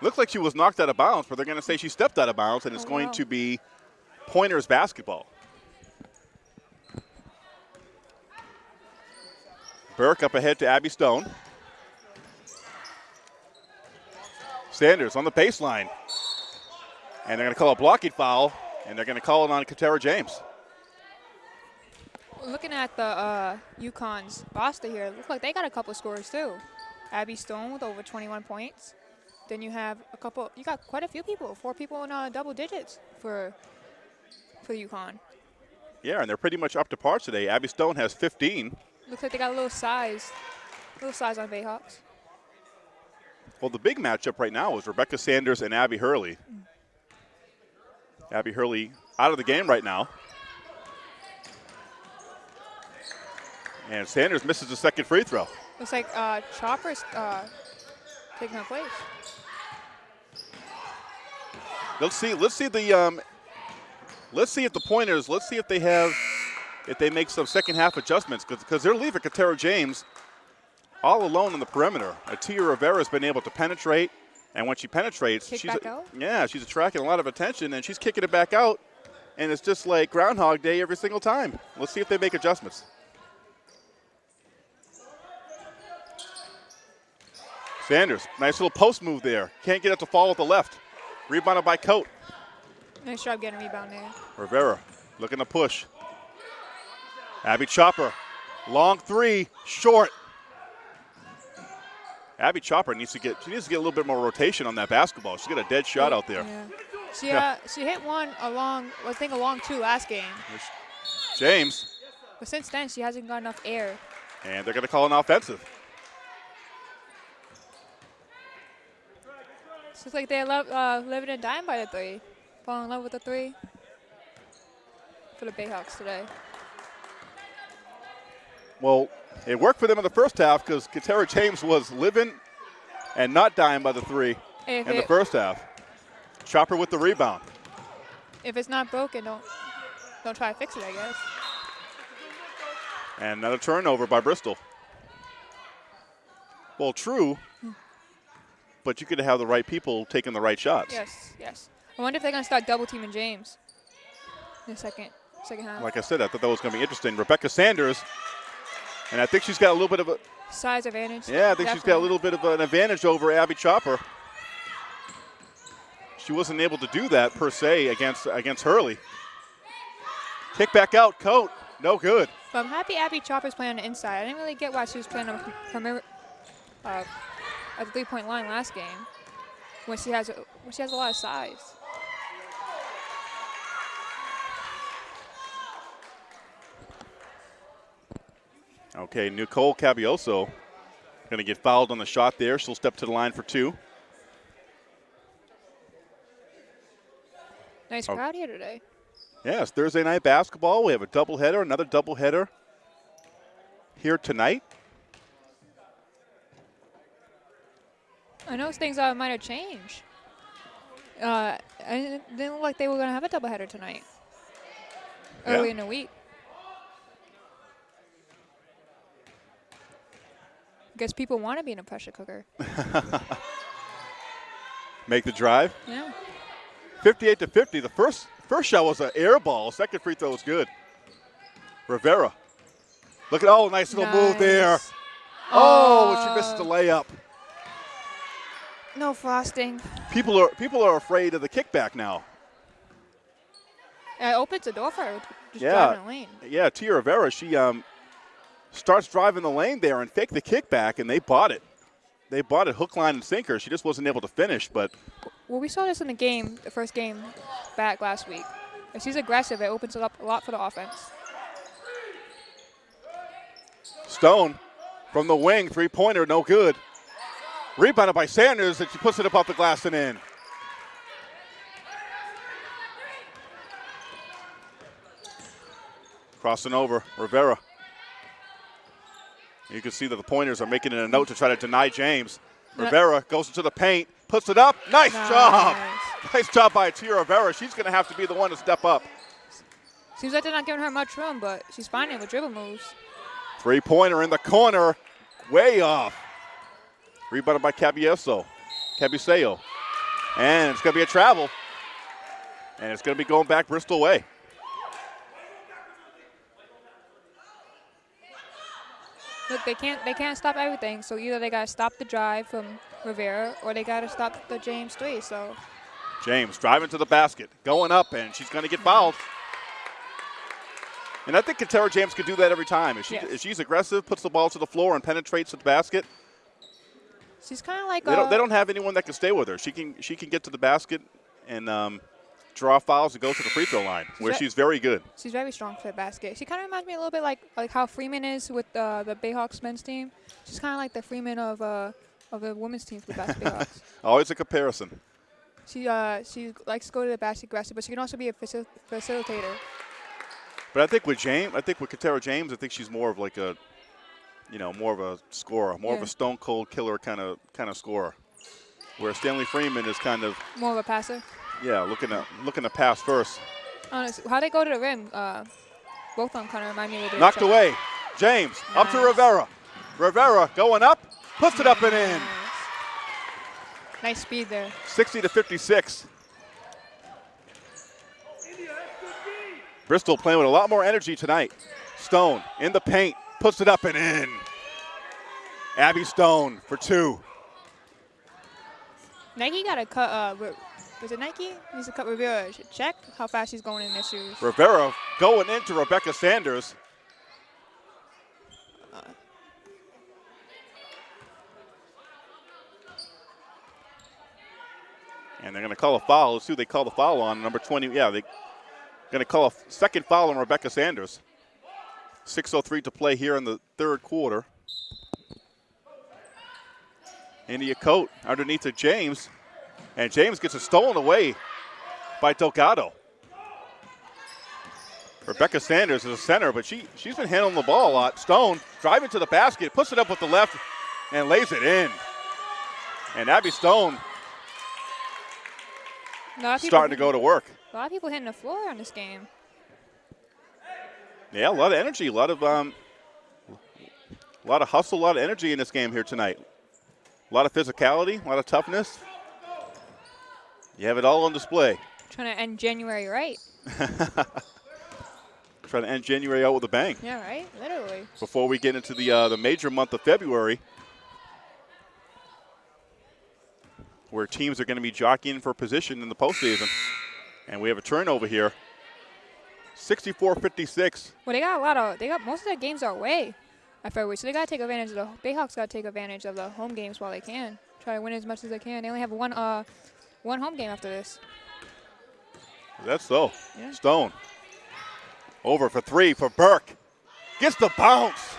A: looks like she was knocked out of bounds, but they're going to say she stepped out of bounds, and it's
C: Oh,
A: going
C: wow.
A: to be Pointers basketball. Burke up ahead to Abby Stone. Sanders on the baseline. And they're going to call a blocking foul, and they're going to call it on Katera James.
C: Looking at the uh, UConn's roster here, it looks like they got a couple scores too. Abby Stone with over 21 points. Then you have a couple. You got quite a few people. Four people in uh, double digits for for UConn.
A: Yeah, and they're pretty much up to par today. Abby Stone has 15.
C: Looks like they got a little size, little size on Bayhawks.
A: Well, the big matchup right now is Rebecca Sanders and Abby Hurley. Abby Hurley out of the game right now. And Sanders misses the second free throw.
C: Looks like uh, Chopper's uh, taking her place.
A: Let's see. Let's see the. Um, let's see if the pointers. Let's see if they have, if they make some second half adjustments because they're leaving Katera James all alone on the perimeter. Atia Rivera has been able to penetrate, and when she penetrates,
C: Kick
A: she's
C: out?
A: yeah, she's attracting a lot of attention, and she's kicking it back out, and it's just like Groundhog Day every single time. Let's see if they make adjustments. Sanders, nice little post move there. Can't get it to fall with the left. Rebounded by Coat.
C: Nice job getting a rebound there.
A: Rivera looking to push. Abby Chopper, long three, short. Abby Chopper needs to get she needs to get a little bit more rotation on that basketball. She's got a dead shot out there.
C: Yeah. She
A: Yeah.
C: uh, she hit one along, I think along two last game,
A: James,
C: but since then she hasn't got enough air.
A: and they're going to call an offensive.
C: It's just like they're love, uh, living and dying by the three, Fall in love with the three. For the Bayhawks today.
A: Well, it worked for them in the first half because Katera James was living and not dying by the three
C: If,
A: in the first half. Chopper with the rebound.
C: if it's not broken, don't don't try to fix it. I guess.
A: And another turnover by Bristol. Well, true, but you could have the right people taking the right shots.
C: Yes, yes. I wonder if they're gonna start double teaming James. in the second second half.
A: Like I said, I thought that was going to be interesting. Rebecca Sanders, and I think she's got a little bit of a
C: Size advantage.
A: yeah, I think she's got a little bit of an advantage over Abby Chopper. She wasn't able to do that per se against against Hurley. Kick back out, Coat, no good.
C: But I'm happy Abby Chopper's playing on the inside. I didn't really get why she was playing on from uh, at the three-point line last game when she has a, when she has a lot of size.
A: Okay, Nicole Cabioso going to get fouled on the shot there. She'll step to the line for two.
C: Nice
A: Oh.
C: crowd here today.
A: Yeah, it's Thursday night basketball. We have a doubleheader, another doubleheader here tonight.
C: I know things uh, might have changed. Uh, and it didn't look like they were going to have a doubleheader tonight.
A: Yeah.
C: Early in the week. Guess people want to be in a pressure cooker.
A: Make the drive.
C: Yeah.
A: 58 to 50. The first first shot was an air ball. Second free throw was good. Rivera. Look at oh, nice little move there.
C: Nice.
A: Oh, she misses the layup.
C: No frosting.
A: People are people are afraid of the kickback now.
C: It opens the door for her. Just
A: Yeah.
C: driving the lane.
A: Yeah, Tia Rivera, she um, starts driving the lane there and fake the kickback, and they bought it. They bought it hook, line, and sinker. She just wasn't able to finish, but
C: Well, we saw this in the game, the first game back last week. If she's aggressive, it opens it up a lot for the offense.
A: Stone from the wing, three pointer, no good. Rebounded by Sanders, and she puts it up off the glass and in. Crossing over, Rivera. You can see that the pointers are making it a note to try to deny James. Rivera goes into the paint, puts it up. Nice, job.
C: Nice.
A: Nice job by Tia Rivera. She's going to have to be the one to step up.
C: Seems like they're not giving her much room, but she's finding it with dribble moves.
A: Three pointer in the corner, way off. Rebounded by Cabieso. Cabiseo. And it's going to be a travel. And it's going to be going back Bristol way.
C: Look, they can't they can't stop everything. So either they gotta stop the drive from Rivera, or they gotta stop the James three. So
A: James driving to the basket, going up, and she's going to get fouled. And I think Katera James could do that every time. If, she,
C: Yes.
A: if she's aggressive, puts the ball to the floor, and penetrates to the basket,
C: she's kind of like
A: they don't, they don't have anyone that can stay with her. She can she can get to the basket and um, draw fouls and go to the free throw line, where
C: that-
A: she's very good.
C: she's very strong for the basket. She kind of reminds me a little bit like like how Freeman is with uh, the Bayhawks men's team. She's kind of like the Freeman of uh, of the women's team for the Bas- Bayhawks.
A: Always a comparison.
C: She uh she likes to go to the basket aggressive, but she can also be a facil- facilitator.
A: But I think with James, I think with Katera James, I think she's more of like a, you know, more of a scorer, more of a stone cold killer kind of kind of scorer. Where Stanley Freeman is kind of,
C: More of a passer.
A: yeah, looking to looking to pass first.
C: Honestly, how they go to the rim, uh, both of them kind of remind me of each
A: Knocked
C: other.
A: away. James up to Rivera. Rivera going up, puts it up and in.
C: Nice. Nice speed there.
A: 60 to 56. Bristol playing with a lot more energy tonight. Stone in the paint, puts it up and in. Abby Stone for two.
C: Nike got to cut. Uh, was it Nike? Needs to cut Rivera. Check how fast she's going in this shoes.
A: Rivera going into Rebecca Sanders. And they're going to call a foul. Let's see who they call the foul on. Number 20. Yeah, they're going to call a second foul on Rebecca Sanders. 6.03 to play here in the third quarter. India Coat underneath to James. And James gets it stolen away by Delgado. Rebecca Sanders is a center, but she, she's been handling the ball a lot. Stone driving to the basket, puts it up with the left, and lays it in. And Abby Stone
C: of people
A: starting to go to work.
C: A lot of people hitting the floor on this game.
A: Yeah, a lot of energy, a lot of um, a lot of hustle, a lot of energy in this game here tonight. A lot of physicality, a lot of toughness. You have it all on display.
C: Trying to end January right.
A: Trying to end January out with a bang
C: Yeah, right? Literally.
A: before we get into the uh, the major month of February, where teams are going to be jockeying for position in the postseason. And we have a turnover here. 64-56.
C: Well, they got a lot of. They got most of their games are away I at February, so they gotta take advantage of the Bayhawks. Gotta take advantage of the home games while they can. Try to win as much as they can. They only have one uh one home game after this.
A: That's so.
C: Yeah.
A: Stone. Over for three for Burke. Gets the bounce.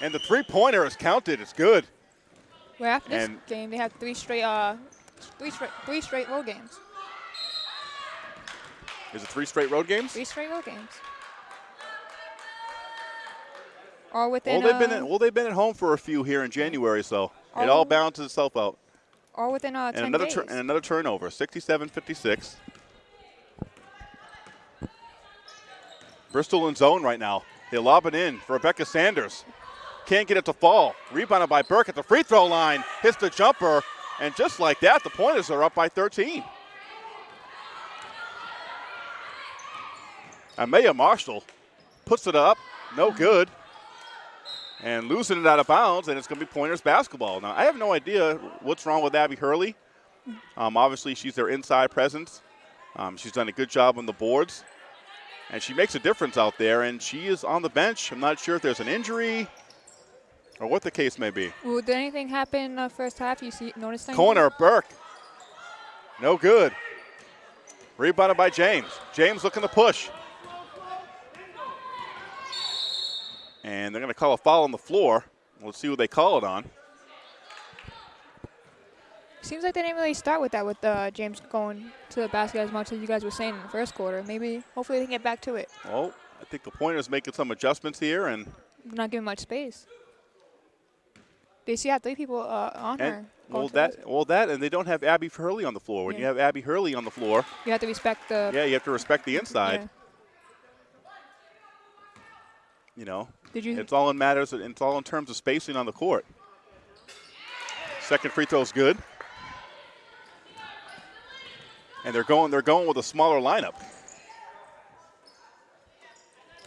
A: And the three-pointer is counted. It's good.
C: Where after this game, they have three straight uh three straight three straight road games.
A: Is it three straight road games?
C: Three straight road games. Or within
A: Well, they've been
C: uh,
A: at, well, they've been at home for a few here in January, so it all balances itself out.
C: or within uh,
A: And
C: ten
A: another
C: days.
A: and another turnover, 67-56. Bristol in zone right now. They lob it in for Rebecca Sanders. Can't get it to fall. Rebounded by Burke at the free throw line. Hits the jumper. And just like that, the Pointers are up by 13. Amaya Marshall puts it up. No good. And losing it out of bounds, and it's going to be Pointers basketball. Now, I have no idea what's wrong with Abby Hurley. Um, obviously, she's their inside presence. Um, she's done a good job on the boards. And she makes a difference out there, and she is on the bench. I'm not sure if there's an injury or what the case may be.
C: Well, did anything happen in the first half? You see, notice anything?
A: Corner, Burke. No good. Rebounded by James. James looking to push. And they're going to call a foul on the floor. Let's see what they call it on.
C: Seems like they didn't really start with that with uh, James going to the basket as much as you guys were saying in the first quarter. Maybe, hopefully, they can get back to it.
A: Well, I think the Pointers making some adjustments here, and
C: Not giving much space. They see have three people uh, on her.
A: and
C: going
A: well that well that and they don't have Abby Hurley on the floor. When you have Abby Hurley on the floor,
C: You have to respect the.
A: yeah, you have to respect the inside.
C: yeah.
A: You know,
C: Did you?
A: it's all in matters. It's all in terms of spacing on the court. Second free throw is good, and they're going. They're going with a smaller lineup.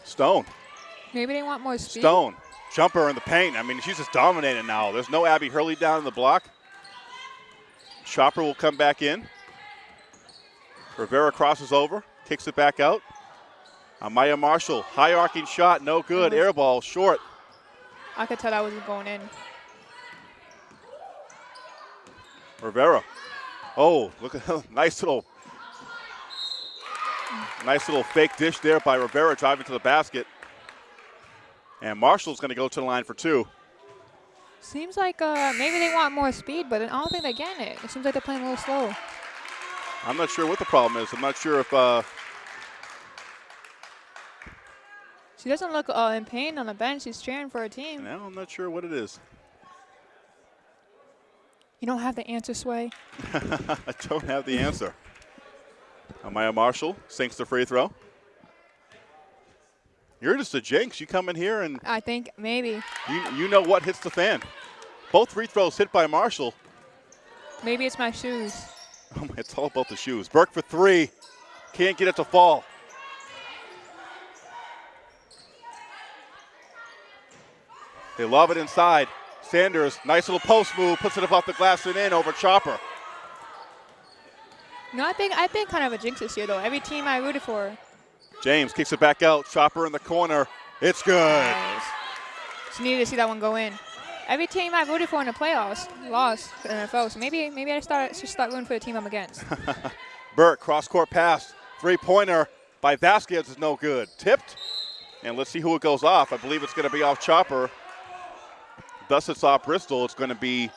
A: Stone,
C: Maybe they want more speed.
A: Stone, jumper in the paint. I mean, she's just dominating now. There's no Abby Hurley down in the block. Chopper will come back in. Rivera crosses over, kicks it back out. Amaya Marshall, high arcing shot, no good. Air ball, short.
C: I could tell that wasn't going in.
A: Rivera. Oh, look at nice little, nice little fake dish there by Rivera driving to the basket. And Marshall's going to go to the line for two.
C: Seems like uh, maybe they want more speed, but I don't think they're getting it. It seems like they're playing a little slow.
A: I'm not sure what the problem is. I'm not sure if uh,
C: She doesn't look uh, in pain on the bench. She's cheering for her team.
A: no, I'm not sure what it is.
C: You don't have the answer, Sway.
A: I don't have the answer. Amaya Marshall sinks the free throw. You're just a jinx. You come in here and
C: I think maybe.
A: you, you know what hits the fan. Both free throws hit by Marshall.
C: Maybe it's my shoes.
A: Oh, it's all about the shoes. Burke for three. Can't get it to fall. They love it inside. Sanders, nice little post move, puts it up off the glass and in over Chopper.
C: No, I think I've been kind of a jinx this year though. Every team I rooted for.
A: James kicks it back out. Chopper in the corner. It's good.
C: Nice. Just needed to see that one go in. Every team I rooted for in the playoffs lost to the NFL. So maybe maybe I start should start rooting for the team I'm against.
A: Burke, cross court pass. Three pointer by Vasquez is no good. Tipped. And let's see who it goes off. I believe it's going to be off Chopper. Thus, it's off Bristol. It's going to be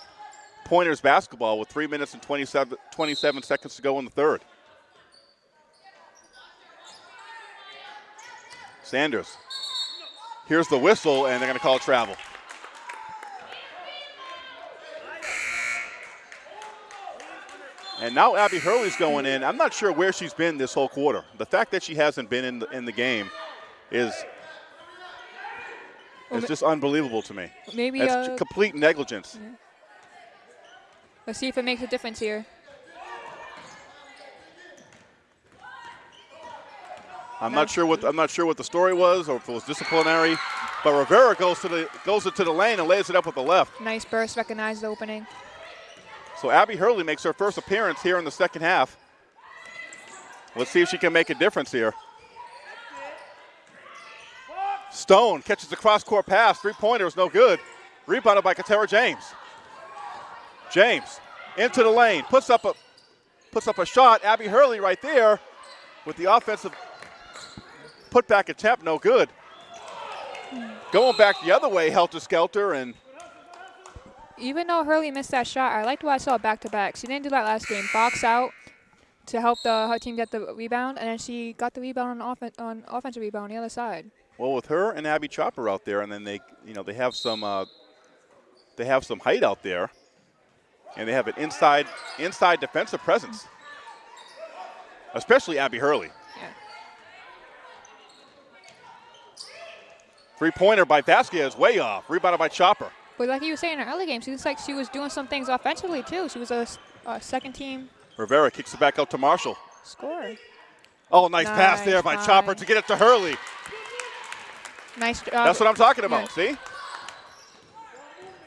A: Pointers basketball with three minutes and 27, 27 seconds to go in the third. Sanders. Here's the whistle, and they're going to call travel. And now Abby Hurley's going in. I'm not sure where she's been this whole quarter. The fact that she hasn't been in the, in the game is
C: Well, ma-
A: just unbelievable to me.
C: Maybe
A: That's
C: uh,
A: complete negligence.
C: let's see if it makes a difference here.
A: I'm not sure what I'm not sure what the story was or if it was disciplinary, but Rivera goes to the goes into the lane and lays it up with the left.
C: Nice burst, recognized the opening.
A: So Abby Hurley makes her first appearance here in the second half. Let's see if she can make a difference here. Stone catches the cross-court pass. Three-pointer is no good. Rebounded by Katera James. James into the lane, puts up a puts up a shot. Abby Hurley right there with the offensive putback attempt, no good. Going back the other way, helter skelter, and
C: Even though Hurley missed that shot, I liked what I saw back to back. She didn't do that last game. Box out to help the her team get the rebound, and then she got the rebound on offen- on offensive rebound on the other side.
A: Well, with her and Abby Chopper out there, and then they, you know, they have some, uh, they have some height out there, and they have an inside, inside defensive presence, especially Abby Hurley.
C: Yeah.
A: Three-pointer by Vasquez, way off. Rebounded by Chopper.
C: But like you were saying in the early game, she looks like she was doing some things offensively too. She was a second team
A: Rivera kicks it back out to Marshall.
C: Score.
A: Oh, nice, pass there by
C: find.
A: Chopper to get it to Hurley.
C: Nice job.
A: That's what I'm talking about. See?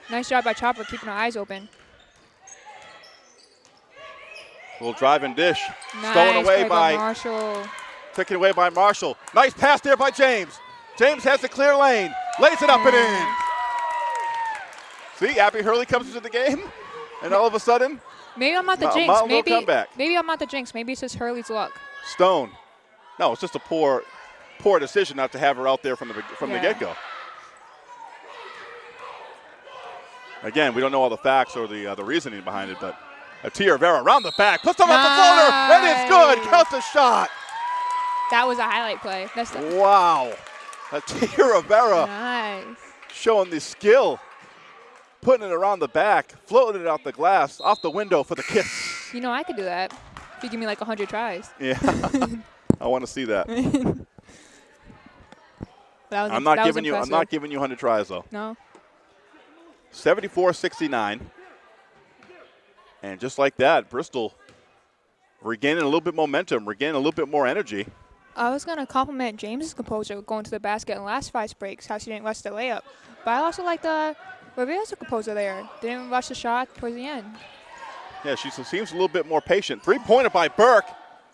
C: Nice job by Chopper keeping her eyes open.
A: Little driving dish.
C: Nice
A: Stolen away
C: play
A: by,
C: Marshall.
A: taken away by Marshall. Nice pass there by James. James has the clear lane. Lays it up and in. See, Abby Hurley comes into the game, and all of a sudden,
C: Maybe I'm not the jinx. Maybe maybe I'm not the jinx. Maybe it's just Hurley's luck.
A: Stone. No, it's just a poor, poor decision not to have her out there from the from
C: Yeah.
A: the get-go. Again, we don't know all the facts or the uh, the reasoning behind it, but Atia Rivera around the back, puts them off the floater, and it's good.
C: Nice.
A: Counts the shot.
C: That was a highlight play. That's the,
A: Wow. Atia Rivera
C: nice.
A: showing the skill, putting it around the back, floating it out the glass, off the window for the kiss.
C: You know I could do that. If you give me like 100 tries.
A: Yeah, I want to see that.
C: That was,
A: I'm not
C: that
A: giving you. I'm not giving you 100 tries though.
C: No.
A: 74-69. And just like that, Bristol regaining a little bit momentum, regaining a little bit more energy.
C: I was gonna compliment James's composure going to the basket in the last five breaks, how she didn't rush the layup. But I also like the Rivera's composure there. Didn't rush the shot towards the end.
A: Yeah, she seems a little bit more patient. Three-pointer by Burke.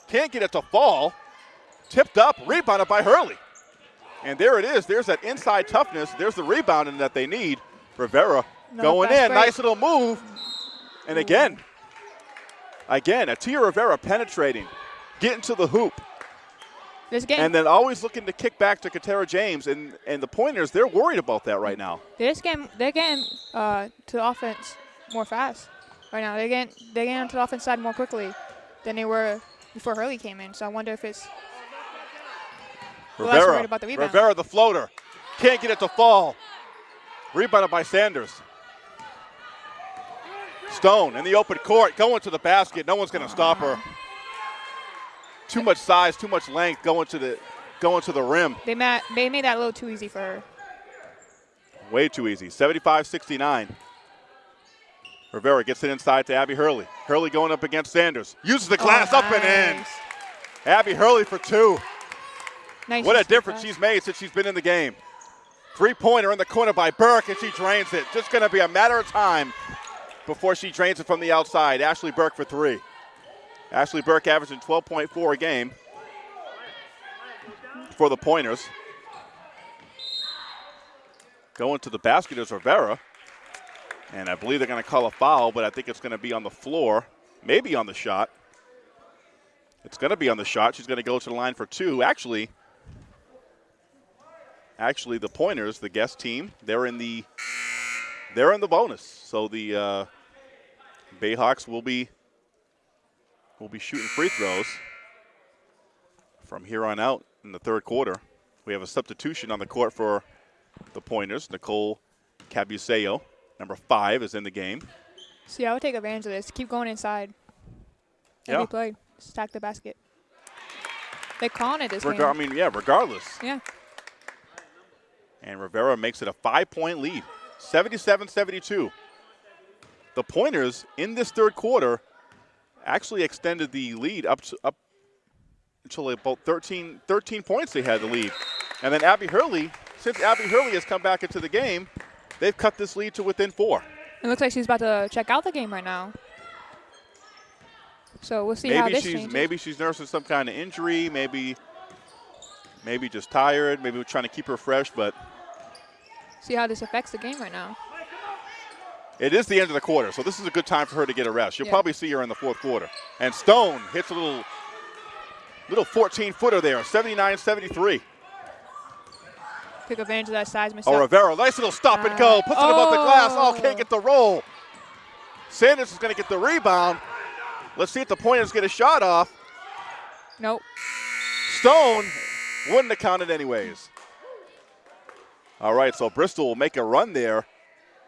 A: Can't get it to fall. Tipped up, rebounded by Hurley. And there it is. There's that inside toughness. There's the rebounding that they need. Rivera
C: No,
A: going in.
C: great.
A: Nice little move. And again, again, Atia Rivera penetrating, getting to the hoop,
C: This game,
A: and then always looking to kick back to Katera James. And, and the pointers, they're worried about that right now.
C: this game, they're getting uh, to the offense more fast right now. They're getting they're getting onto the offense side more quickly than they were before Hurley came in. So I wonder if it's
A: Rivera,
C: about the.
A: Rivera, the floater. Can't get it to fall. Rebounded by Sanders. Stone in the open court, going to the basket. No one's going to stop her. Too much size, too much length going to the going to the rim.
C: they made they made that a little too easy for her.
A: Way too easy. 75-69. Rivera gets it inside to Abby Hurley. Hurley going up against Sanders. Uses the glass
C: Oh,
A: up and in.
C: Oh, nice.
A: Abby Hurley for two.
C: Nice
A: What a
C: use of the
A: difference she's made since she's been in the game. Three pointer in the corner by Burke, and she drains it. Just going to be a matter of time before she drains it from the outside. Ashley Burke for three. Ashley Burke averaging 12.4 a game for the pointers. Going to the basket is Rivera. And I believe they're going to call a foul, but I think it's going to be on the floor, maybe on the shot. It's going to be on the shot. She's going to go to the line for two. Actually, actually, the Pointers, the guest team, they're in the they're in the bonus. So the uh, Bayhawks will be will be shooting free throws from here on out in the third quarter. We have a substitution on the court for the Pointers. Nicole Cabuseo, number five, is in the game.
C: See, I would take advantage of this. Keep going inside.
A: Yeah.
C: Play. Stack the basket. They're calling it this
A: Regar- I mean, yeah, regardless.
C: Yeah.
A: And Rivera makes it a five point lead 77 72. The Pointers in this third quarter actually extended the lead up to, up until about 13, 13 points they had the lead. And then Abby Hurley, since Abby Hurley has come back into the game, they've cut this lead to within four.
C: It looks like she's about to check out the game right now. So we'll see how this
A: she's
C: changes.
A: maybe she's nursing some kind of injury, maybe maybe just tired, maybe we're trying to keep her fresh, but
C: See how this affects the game right now.
A: It is the end of the quarter, so this is a good time for her to get a rest. You'll
C: Yeah.
A: probably see her in the fourth quarter. And Stone hits a little little 14 footer there, 79 73.
C: Take advantage of that size
A: myself.
C: Oh.
A: Rivera, nice little stop and go. Puts it above the glass. Oh,
C: Oh.
A: can't get the roll. Sanders is going to get the rebound. Let's see if the pointers get a shot off.
C: Nope.
A: Stone wouldn't have counted anyways. All right, so Bristol will make a run there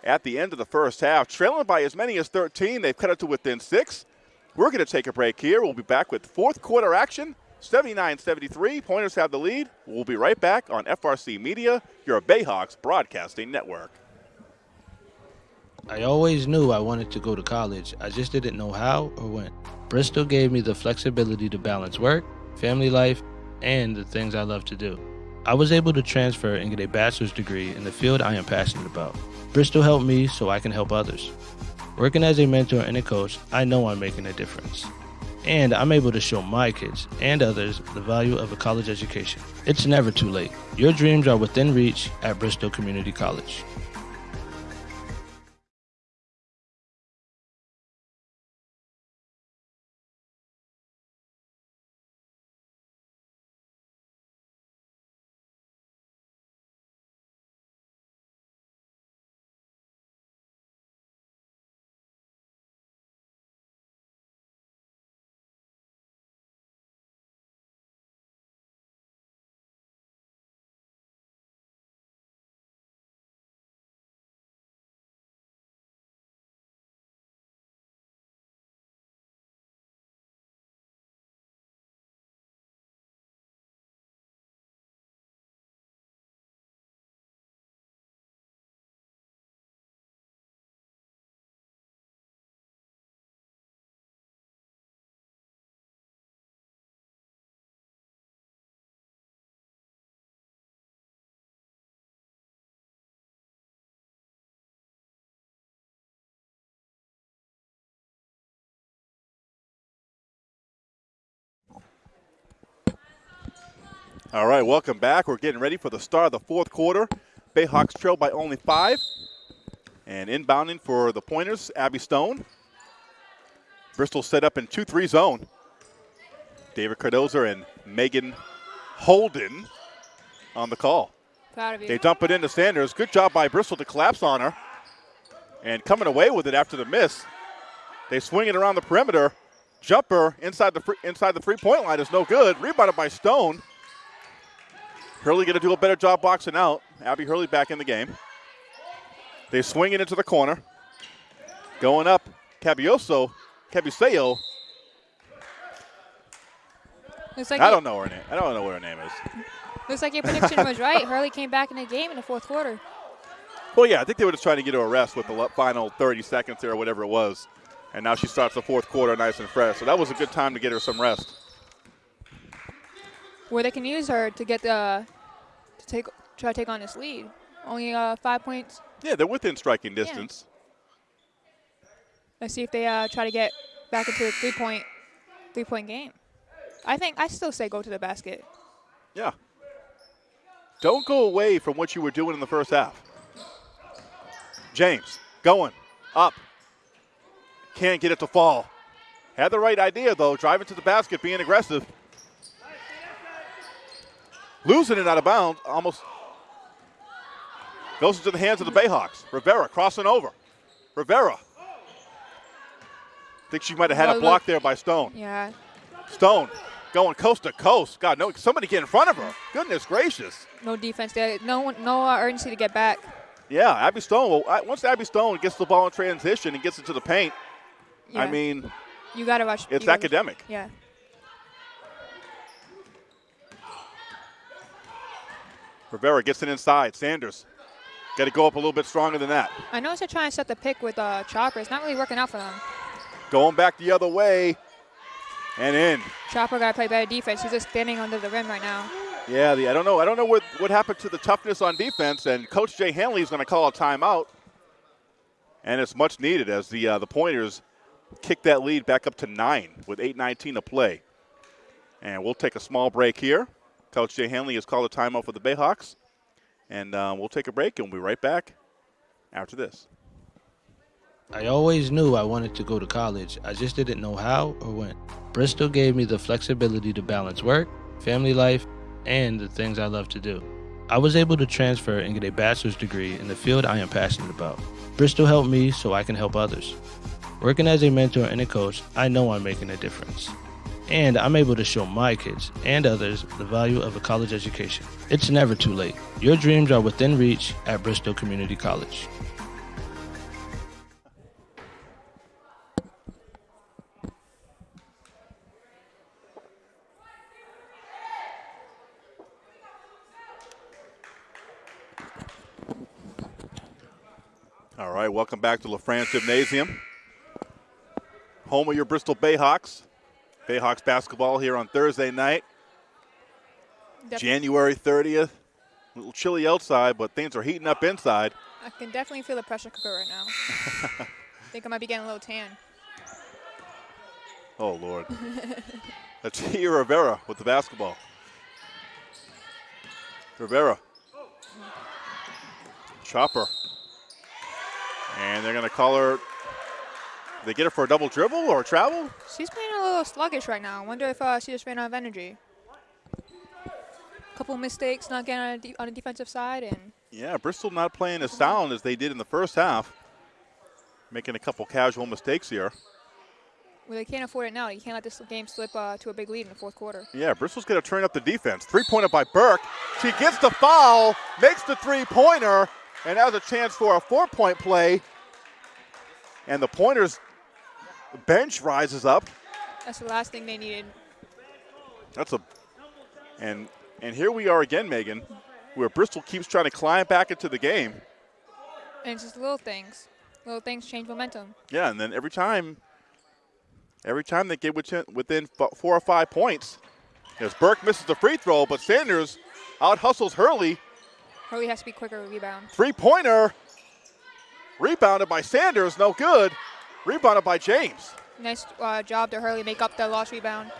A: at the end of the first half, trailing by as many as 13. They've cut it to within six. We're going to take a break here. We'll be back with fourth quarter action. 79-73. Pointers have the lead. We'll be right back on FRC Media, your Bayhawks broadcasting network.
B: I always knew I wanted to go to college. I just didn't know how or when. Bristol gave me the flexibility to balance work, family life, and the things I love to do. I was able to transfer and get a bachelor's degree in the field I am passionate about. Bristol helped me so I can help others. Working as a mentor and a coach, I know I'm making a difference. And I'm able to show my kids and others the value of a college education. It's never too late. Your dreams are within reach at Bristol Community College.
A: All right, welcome back. We're getting ready for the start of the fourth quarter. Bayhawks trail by only five. And inbounding for the pointers, Abby Stone. Bristol set up in 2 3 zone. David Cardoza and Megan Holden on the call.
C: Proud of you.
A: They dump it into Sanders. Good job by Bristol to collapse on her. And coming away with it after the miss. They swing it around the perimeter. Jumper inside the free, inside the three point line is no good. Rebounded by Stone. Hurley going to do a better job boxing out. Abby Hurley back in the game. They swing it into the corner. Going up, Cabioso, Cabuseo.
C: Looks like,
A: I don't know her name. I don't know what her name is.
C: looks like your prediction was right. Hurley came back in the game in the fourth quarter.
A: Well, yeah, I think they were just trying to get her a rest with the final 30 seconds there, or whatever it was. And now she starts the fourth quarter nice and fresh. So that was a good time to get her some rest.
C: Where they can use her to get the to take try to take on this lead. Only uh, five points.
A: Yeah, they're within striking distance.
C: Let's see if they uh, try to get back into a three point three point game. I think I still say go to the basket.
A: Yeah. Don't go away from what you were doing in the first half. James, going, up. Can't get it to fall. Had the right idea, though, driving to the basket, being aggressive. Losing it out of bounds, almost goes into the hands of the Bayhawks. Rivera crossing over. Rivera. Think she might have had a block
C: look-
A: there by Stone.
C: Yeah.
A: Stone going coast to coast. God, no, somebody get in front of her. Goodness gracious.
C: No defense there. No one, no uh, urgency to get back.
A: Yeah, Abby Stone. Well, once Abby Stone gets the ball in transition and gets into the paint, I mean,
C: you gotta rush.
A: it's
C: you gotta-
A: academic.
C: Yeah.
A: Rivera gets it inside. Sanders got to go up a little bit stronger than that.
C: I noticed they're trying to set the pick with uh, Chopper. It's not really working out for them.
A: Going back the other way. And in.
C: Chopper got to play better defense. He's just standing under the rim right now.
A: Yeah, the, I don't know. I don't know what, what happened to the toughness on defense, and Coach Jay Hanley is going to call a timeout. And it's much needed as the, uh, the Pointers kick that lead back up to nine with 8.19 to play. And we'll take a small break here. Coach Jay Hanley has called a timeout for the Bayhawks. And uh, we'll take a break and we'll be right back after this.
B: I always knew I wanted to go to college. I just didn't know how or when. Bristol gave me the flexibility to balance work, family life, and the things I love to do. I was able to transfer and get a bachelor's degree in the field I am passionate about. Bristol helped me so I can help others. Working as a mentor and a coach, I know I'm making a difference. And I'm able to show my kids and others the value of a college education. It's never too late. Your dreams are within reach at Bristol Community College.
A: All right, welcome back to LaFrance Gymnasium. Home of your Bristol Bayhawks. Bayhawks basketball here on Thursday night,
C: Def-
A: January 30th. A little chilly outside, but things are heating up inside.
C: I can definitely feel the pressure cooker right now. I think I might be getting a little tan.
A: Oh, Lord. That's Tia Rivera with the basketball. Rivera. Chopper. And they're going to call her. They get her for a double dribble or a travel?
C: She's playing a little sluggish right now. I wonder if uh, she just ran out of energy. A Couple mistakes, not getting on, a de- on the defensive side, and
A: Yeah, Bristol not playing as sound as they did in the first half. Making a couple casual mistakes here.
C: well, they can't afford it now. You can't let this game slip uh, to a big lead in the fourth quarter.
A: Yeah, Bristol's going to turn up the defense. Three pointer by Burke. She gets the foul, makes the three pointer, and has a chance for a four point play. And the pointers bench rises up.
C: That's the last thing they needed.
A: That's a and and here we are again, Megan, where Bristol keeps trying to climb back into the game.
C: And it's just little things. Little things change momentum.
A: Yeah, and then every time, every time they get within, within four or five points, as Burke misses the free throw, but Sanders out hustles Hurley.
C: Hurley has to be quicker with rebound.
A: Three pointer. Rebounded by Sanders, no good. Rebounded by James.
C: Nice uh, job to Hurley make up the lost rebound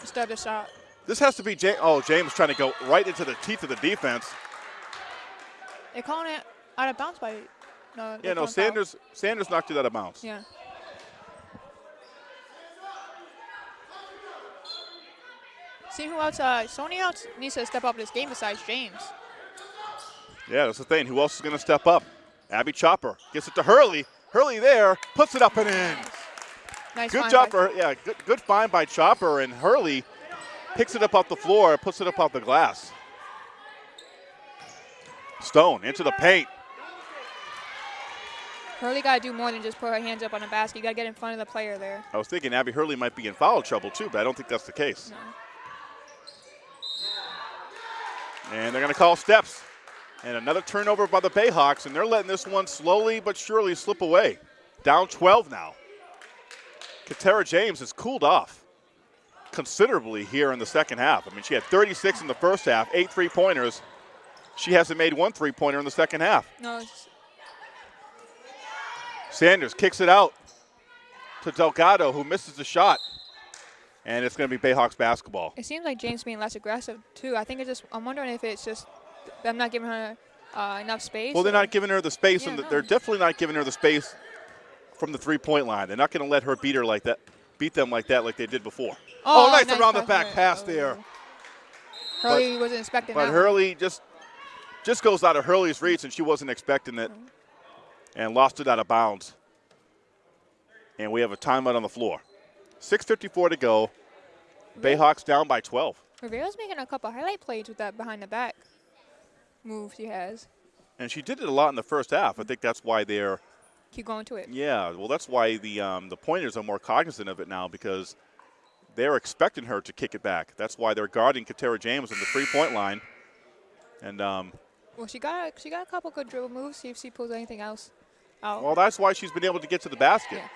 C: instead of the shot.
A: This has to be James. Oh, James trying to go right into the teeth of the defense.
C: They're calling it out of bounds by. No,
A: Yeah, no,
C: calling foul.
A: Sanders. Sanders knocked it out of bounds.
C: Yeah. See who else? Uh, Sony else needs to step up this game besides James.
A: Yeah, that's the thing. Who else is going to step up? Abby Chopper gets it to Hurley. Hurley there puts it up and in.
C: Nice
A: Good job
C: by-
A: yeah, good good find by Chopper and Hurley picks it up off the floor, puts it up off the glass. Stone into the paint.
C: Hurley got to do more than just put her hands up on a basket. You got to get in front of the player there.
A: I was thinking Abby Hurley might be in foul trouble too, but I don't think that's the case.
C: No.
A: And they're going to call steps. And another turnover by the Bayhawks, and they're letting this one slowly but surely slip away. Down 12 now. Katera James has cooled off considerably here in the second half. I mean, she had 36 in the first half, eight three pointers. She hasn't made one three pointer in the second half.
C: No,
A: Sanders kicks it out to Delgado, who misses the shot. And it's going to be Bayhawks basketball.
C: it seems like James being less aggressive too. I think it's just. I'm wondering if it's just them not giving her uh, enough space.
A: Well, they're not giving her the space,
C: Yeah,
A: and
C: no.
A: they're definitely not giving her the space from the three-point line. They're not going to let her beat her like that, beat them like that, like they did before. Oh, nice, around the back pass there.
C: Hurley wasn't expecting
A: But
C: that. one.
A: Hurley just just goes out of Hurley's reach, and she wasn't expecting it, and lost it out of bounds. And we have a timeout on the floor. 6:54 to go. Bayhawks down by 12.
C: Rivera's making a couple highlight plays with that behind the back move she has.
A: And she did it a lot in the first half. I think that's why they're
C: Keep going to it.
A: Yeah, well, that's why the um, the pointers are more cognizant of it now because they're expecting her to kick it back. That's why they're guarding Katera James on the three point line. And um,
C: Well, she got she got a couple good dribble moves. See if she pulls anything else out.
A: well, that's why she's been able to get to the basket
C: Yeah.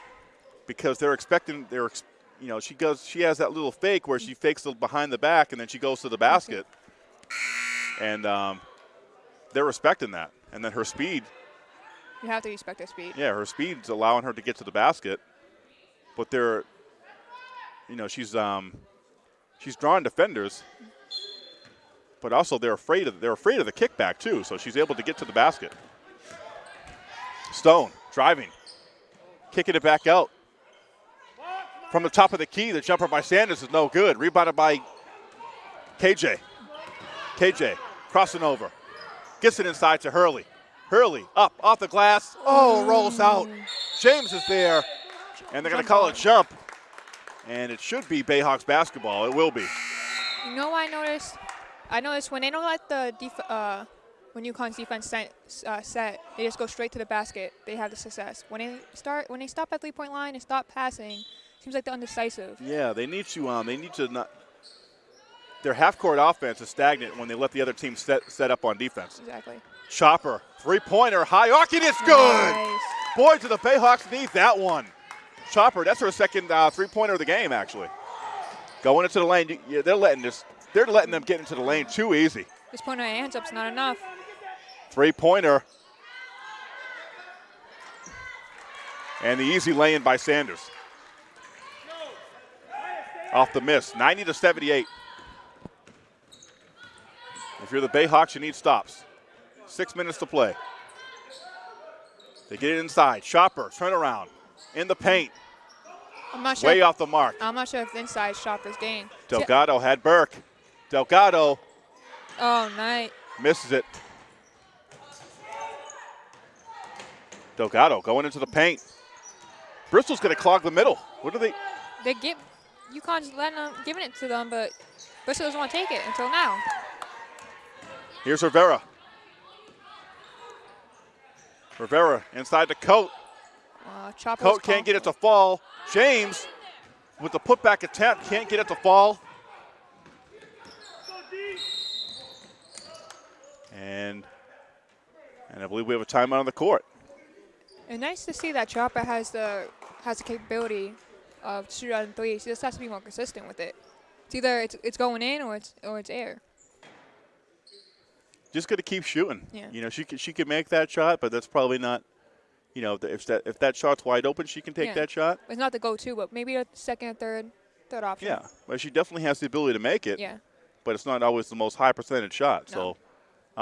A: because they're expecting they're ex- you know, she goes, she has that little fake where she fakes the behind the back and then she goes to the basket, and um, they're respecting that. And then her speed,
C: You have to respect her speed.
A: yeah, her speed's allowing her to get to the basket, but they're, you know, she's um, she's drawing defenders, but also they're afraid of they're afraid of the kickback too. So she's able to get to the basket. Stone driving, kicking it back out from the top of the key. The jumper by Sanders is no good. Rebounded by KJ. KJ crossing over, gets it inside to Hurley. Hurley up off the glass. Oh, rolls out. James is there, and they're going to call a jump. And it should be Bayhawks basketball. It will be.
C: You know what I noticed? I noticed when they don't let the def- uh, when UConn's defense set, uh, set, they just go straight to the basket. They have the success. When they start, when they stop at three-point line and stop passing, seems like they're undecisive.
A: Yeah, they need to. Um, they need to not. Their half-court offense is stagnant when they let the other team set set up on defense.
C: Exactly.
A: Chopper, three-pointer, high arc, and it's good.
C: Nice.
A: Boy, do the Bayhawks need that one. Chopper, that's her second uh, three-pointer of the game, actually. Going into the lane, you- yeah, they're letting this. They're letting them get into the lane too easy.
C: Just putting their hands up's not enough.
A: Three-pointer. And the easy lay-in by Sanders. Off the miss, 90 to 78. If you're the Bayhawks, you need stops. Six minutes to play. They get it inside. Chopper, turn around. In the paint,
C: I'm not sure.
A: way
C: if,
A: off the mark.
C: I'm not sure if the inside Chopper's game.
A: Delgado had Burke. Delgado
C: Oh, night.
A: misses it. Delgado going into the paint. Bristol's going to clog the middle. What do they?
C: They give UConn's letting them, giving it to them, but Bristol doesn't want to take it until now.
A: Here's Rivera. Rivera inside the coat.
C: Uh,
A: Coat can't get it to fall. James with the putback attempt can't get it to fall. And and I believe we have a timeout on the court.
C: And nice to see that Chopper has the has the capability of shoot out in three. She just has to be more consistent with it. It's either it's, it's going in or it's or it's air.
A: Just got to keep shooting.
C: Yeah.
A: You know, she can, she can make that shot, but that's probably not. You know, if that if that shot's wide open, she can take
C: Yeah.
A: that shot.
C: It's not the go-to, but maybe a second or third third option.
A: Yeah, but she definitely has the ability to make it.
C: Yeah.
A: But it's not always the most high percentage shot.
C: No.
A: So,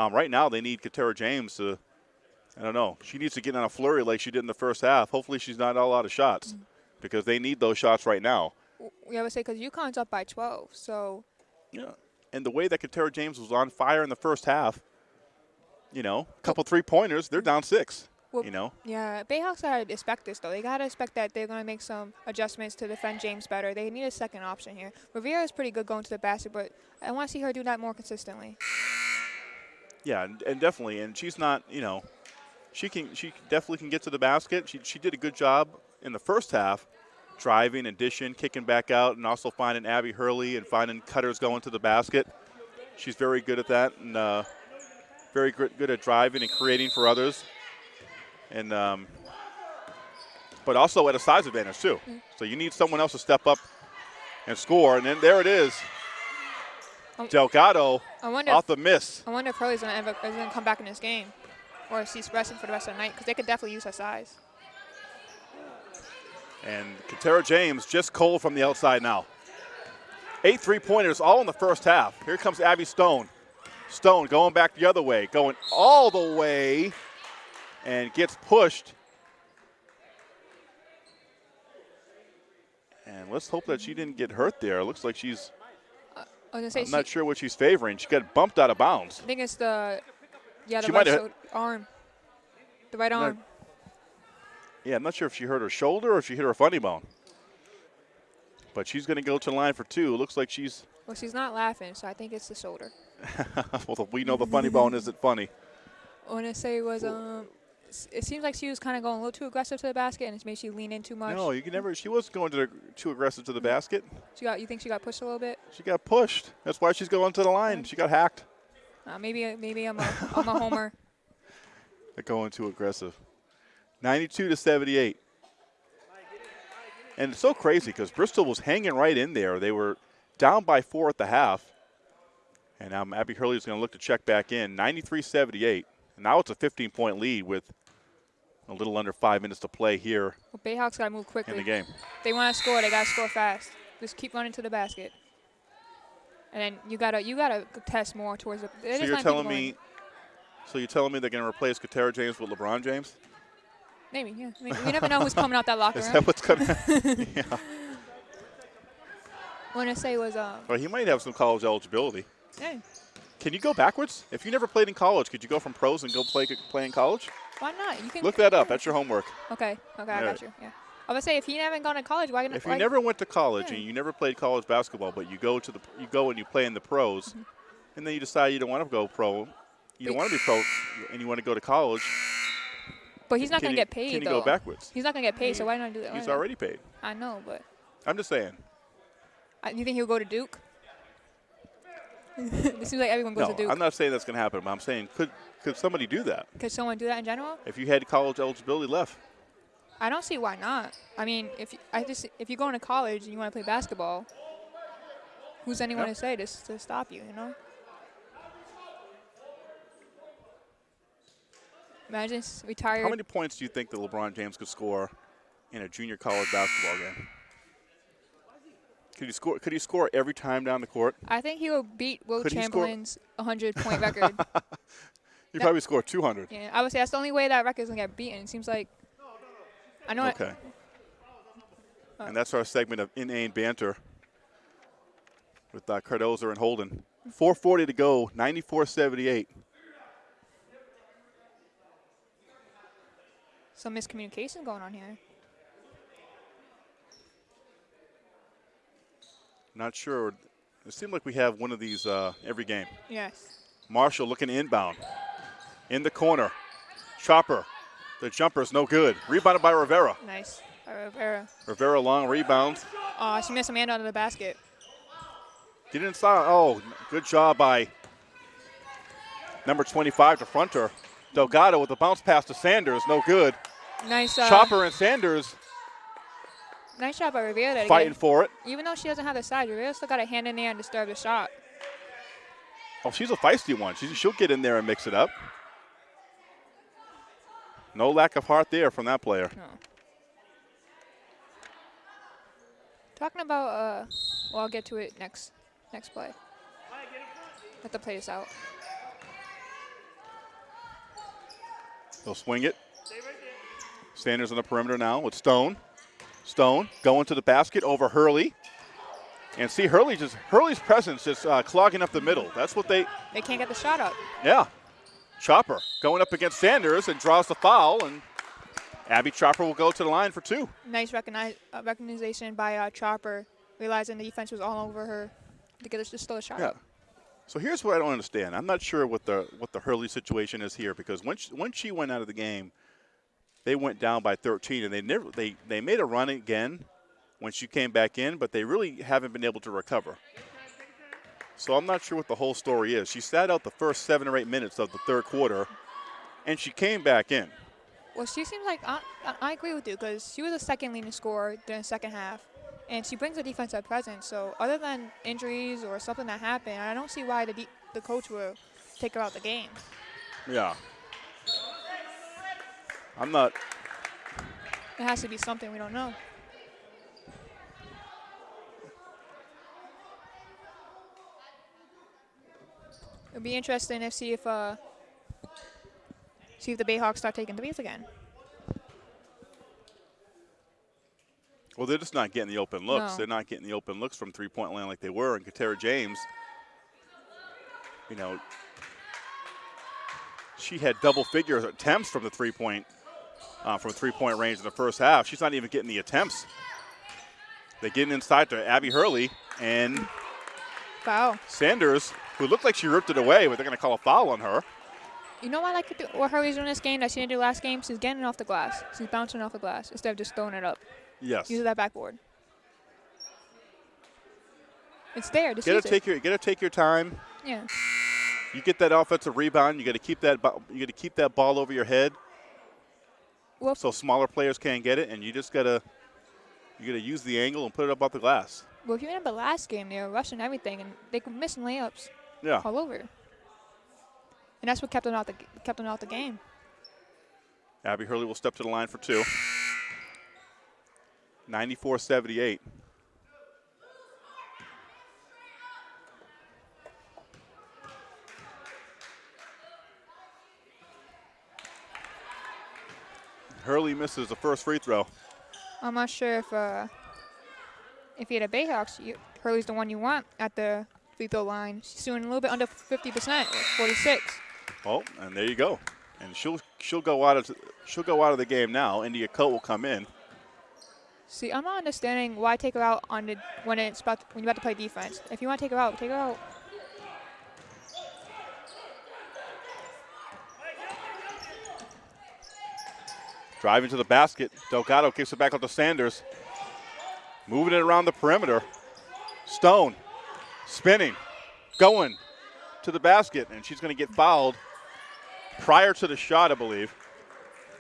A: um, right now they need Katera James to. I don't know. She needs to get on a flurry like she did in the first half. Hopefully, she's not all out of shots,
C: Mm-hmm.
A: because they need those shots right now.
C: We always say because UConn's up by 12, so
A: Yeah. And the way that Katera James was on fire in the first half, you know, a couple three pointers, they're down six.
C: Well,
A: you know.
C: yeah, Bayhawks gotta expect this though. They gotta expect that they're gonna make some adjustments to defend James better. They need a second option here. Rivera is pretty good going to the basket, but I want to see her do that more consistently.
A: Yeah, and, and definitely, and she's not, you know, she can, she definitely can get to the basket. She, she did a good job in the first half, driving and dishing, kicking back out, and also finding Abby Hurley and finding cutters going to the basket. She's very good at that, and uh, very good, good at driving and creating for others. And um, but also at a size advantage too. So you need someone else to step up and score. And then there it is,
C: Um,
A: Delgado
C: I wonder.
A: off the miss.
C: I wonder if Hurley's gonna, ever, is gonna come back in this game, or if she's resting for the rest of the night because they could definitely use her size.
A: And Katera James just cold from the outside now. Eight three pointers all in the first half. Here comes Abby Stone. Stone going back the other way, going all the way, and gets pushed. And let's hope that she didn't get hurt there. It looks like she's,
C: I was gonna say
A: I'm
C: she,
A: not sure what she's favoring. She got bumped out of bounds.
C: I think it's the yeah the
A: She
C: right arm, the right arm.
A: Yeah, I'm not sure if she hurt her shoulder or if she hit her funny bone. But she's going to go to the line for two. It looks like she's,
C: Well, she's not laughing, so I think it's the shoulder.
A: well, we know the funny bone isn't funny.
C: I want to say it was um. It seems like she was kind of going a little too aggressive to the basket, and it's made she lean in too much.
A: No, you can never. She wasn't going to the, too aggressive to the basket.
C: She got. You think she got pushed a little bit?
A: She got pushed. That's why she's going to the line. She got hacked.
C: Uh, maybe. Maybe I'm a. I'm a homer.
A: They're going too aggressive. 92 to 78. And it's so crazy because Bristol was hanging right in there. They were down by four at the half. And now Abby Hurley is going to look to check back in. 93 78. And now it's a 15 point lead with a little under five minutes to play here
C: Well, Bayhawks got to move quickly.
A: in the game.
C: They want to score. They got to score fast. Just keep running to the basket. And then you gotta you gotta test more towards the.
A: So you're telling me, so you're telling me they're going to replace Katera James with LeBron James?
C: Maybe, yeah. I mean, you never know who's coming out that locker
A: Is
C: room.
A: that what's coming yeah.
C: What I say was, um,
A: Well, he might have some college eligibility.
C: hey,
A: Can you go backwards? If you never played in college, could you go from pros and go play play in college?
C: why not? You can
A: Look that up. That's your homework.
C: Okay, okay, I
A: Yeah.
C: got you. Yeah. I would say if you haven't gone to college, why?
A: Can't
C: we?
A: If you never went to college
C: Yeah.
A: and you never played college basketball, but you go to the you go and you play in the pros,
C: Mm-hmm.
A: and then you decide you don't want to go pro, you don't want to be pro, and you want to go to college.
C: But he's not gonna get paid
A: Can
C: though.
A: go backwards?
C: He's not gonna get paid, so why not do that?
A: He's already paid.
C: I know, but
A: I'm just saying.
C: I, you think he'll go to Duke? it seems like everyone goes
A: No,
C: to Duke.
A: I'm not saying that's going to happen, but I'm saying could could somebody do that
C: Could someone do that in general?
A: if you had college eligibility left?
C: I don't see why not. I mean, if you, I just if you're going to college and you want to play basketball, who's anyone
A: Yep.
C: to say to, to stop you? You know. Imagine retired.
A: How many points do you think that LeBron James could score in a junior college basketball game? Could he score? Could he score every time down the court?
C: I think he will beat Wilt
A: Could
C: Chamberlain's 100 point record.
A: He probably score 200.
C: Yeah, I would say that's the only way that record's gonna get beaten. It seems like. I know. it-
A: Okay. And that's our segment of inane banter with uh, Cardoza and Holden. 4:40 to go. 94-78.
C: Some miscommunication going on here.
A: Not sure. It seemed like we have one of these uh, every game.
C: Yes.
A: Marshall looking inbound. In the corner. Chopper. The jumper is no good. Rebounded by Rivera.
C: Nice. By Rivera.
A: Rivera long rebound.
C: Oh, she missed a man under the basket.
A: Get inside. Oh, good job by number 25 to front her. Delgado with the bounce pass to Sanders. No good.
C: Nice. Uh,
A: Chopper and Sanders
C: Nice shot by Rivera. to
A: fighting
C: get-
A: for it.
C: Even though she doesn't have the size, Rivera still got a hand in there and disturb the shot.
A: Oh, she's a feisty one. She, she'll get in there and mix it up. No lack of heart there from that player.
C: No. Talking about, uh, well, I'll get to it next next play. Let the play this out.
A: They'll swing it. Sanders on the perimeter now with Stone. Stone going to the basket over Hurley. And see Hurley just Hurley's presence just uh, clogging up the middle. That's what they
C: They can't get the shot up.
A: Yeah. Chopper going up against Sanders and draws the foul, and Abby Chopper will go to the line for two.
C: Nice recognize, uh, recognition by uh, Chopper, realizing the defense was all over her to get us just still a shot
A: Yeah. So here's what I don't understand. I'm not sure what the what the Hurley situation is here because when she, when she went out of the game, they went down by 13, and they never they they made a run again when she came back in, but they really haven't been able to recover. So I'm not sure what the whole story is. She sat out the first seven or eight minutes of the third quarter, and she came back in.
C: Well, she seems like I, I- agree with you because she was the second leading scorer during the second half, and she brings a defensive presence. So other than injuries or something that happened, I don't see why the de- the coach will take her out the game.
A: Yeah. I'm not
C: It has to be something we don't know. It would be interesting to see if uh see if the Bayhawks start taking threes again.
A: Well, they're just not getting the open looks.
C: No.
A: They're not getting the open looks from three point land like they were. And Katera James, you know, she had double figure attempts from the three point uh, from three point range in the first half. She's not even getting the attempts. They're getting inside to Abby Hurley and
C: Foul.
A: Sanders, who looked like she ripped it away, but they're going to call a foul on her.
C: You know what I like to do, what Hurley's doing this game that she didn't do last game? She's getting off the glass. She's bouncing off the glass instead of just throwing it up.
A: Yes.
C: Use that backboard. It's there. Just
A: Get to take your get to take your time.
C: Yeah.
A: You get that offensive rebound. You got to keep that. You got to keep that ball over your head.
C: Well,
A: so smaller players can't get it, and you just gotta, You got to use the angle and put it up off the glass.
C: Well, if you remember the last game, they were rushing everything and they were missing layups
A: Yeah.
C: all over. And that's what kept them out the kept them out the game.
A: Abby Hurley will step to the line for two. 94 Hurley misses the first free throw.
C: I'm not sure if uh, if you had a Bayhawks, you, Hurley's the one you want at the free throw line. She's doing a little bit under 50%, 46.
A: Oh, and there you go. And she'll she'll go out of she'll go out of the game now. India Coat will come in.
C: See, I'm not understanding why take her out on the when it's about when you're about to play defense. If you want to take her out, take her out.
A: Driving to the basket. Delgado kicks it back out to Sanders. Moving it around the perimeter. Stone spinning, going to the basket, and she's going to get fouled prior to the shot, I believe.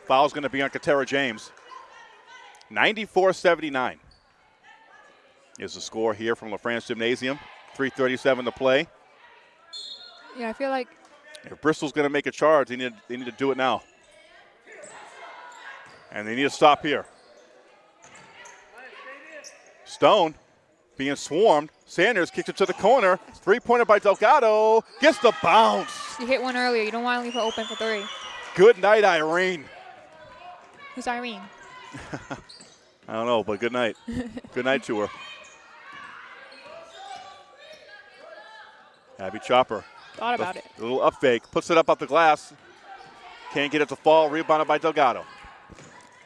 A: Foul's going to be on Katera James. 94 79 is the score here from LaFrance Gymnasium. 3.37 to play.
C: Yeah, I feel like
A: If Bristol's going to make a charge, they need, they need to do it now. And they need to stop here. Stone being swarmed. Sanders kicks it to the corner. Three pointer by Delgado. Gets the bounce.
C: you hit one earlier. You don't want to leave her open for three.
A: Good night, Irene.
C: Who's Irene?
A: I don't know, but good night. good night to her. Abby Chopper.
C: Thought about it.
A: A little up fake. Puts it up off the glass. Can't get it to fall. Rebounded by Delgado.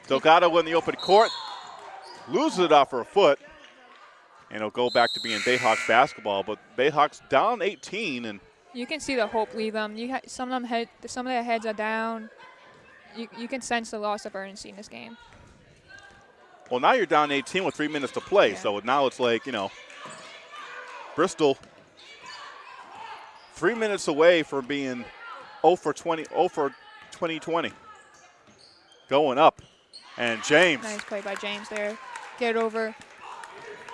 A: Delgado in the open court. Loses it off her foot. And it'll go back to being Bayhawks basketball. But Bayhawks down 18. And
C: You can see the hope leave them. You some of them head, some of their heads are down. You, you can sense the loss of urgency in this game.
A: well, now you're down 18 with three minutes to play.
C: Yeah.
A: So now it's like, you know, Bristol three minutes away from being 0 for 20, 0 for 2020. Going up. And James.
C: Nice play by James there. Get it over.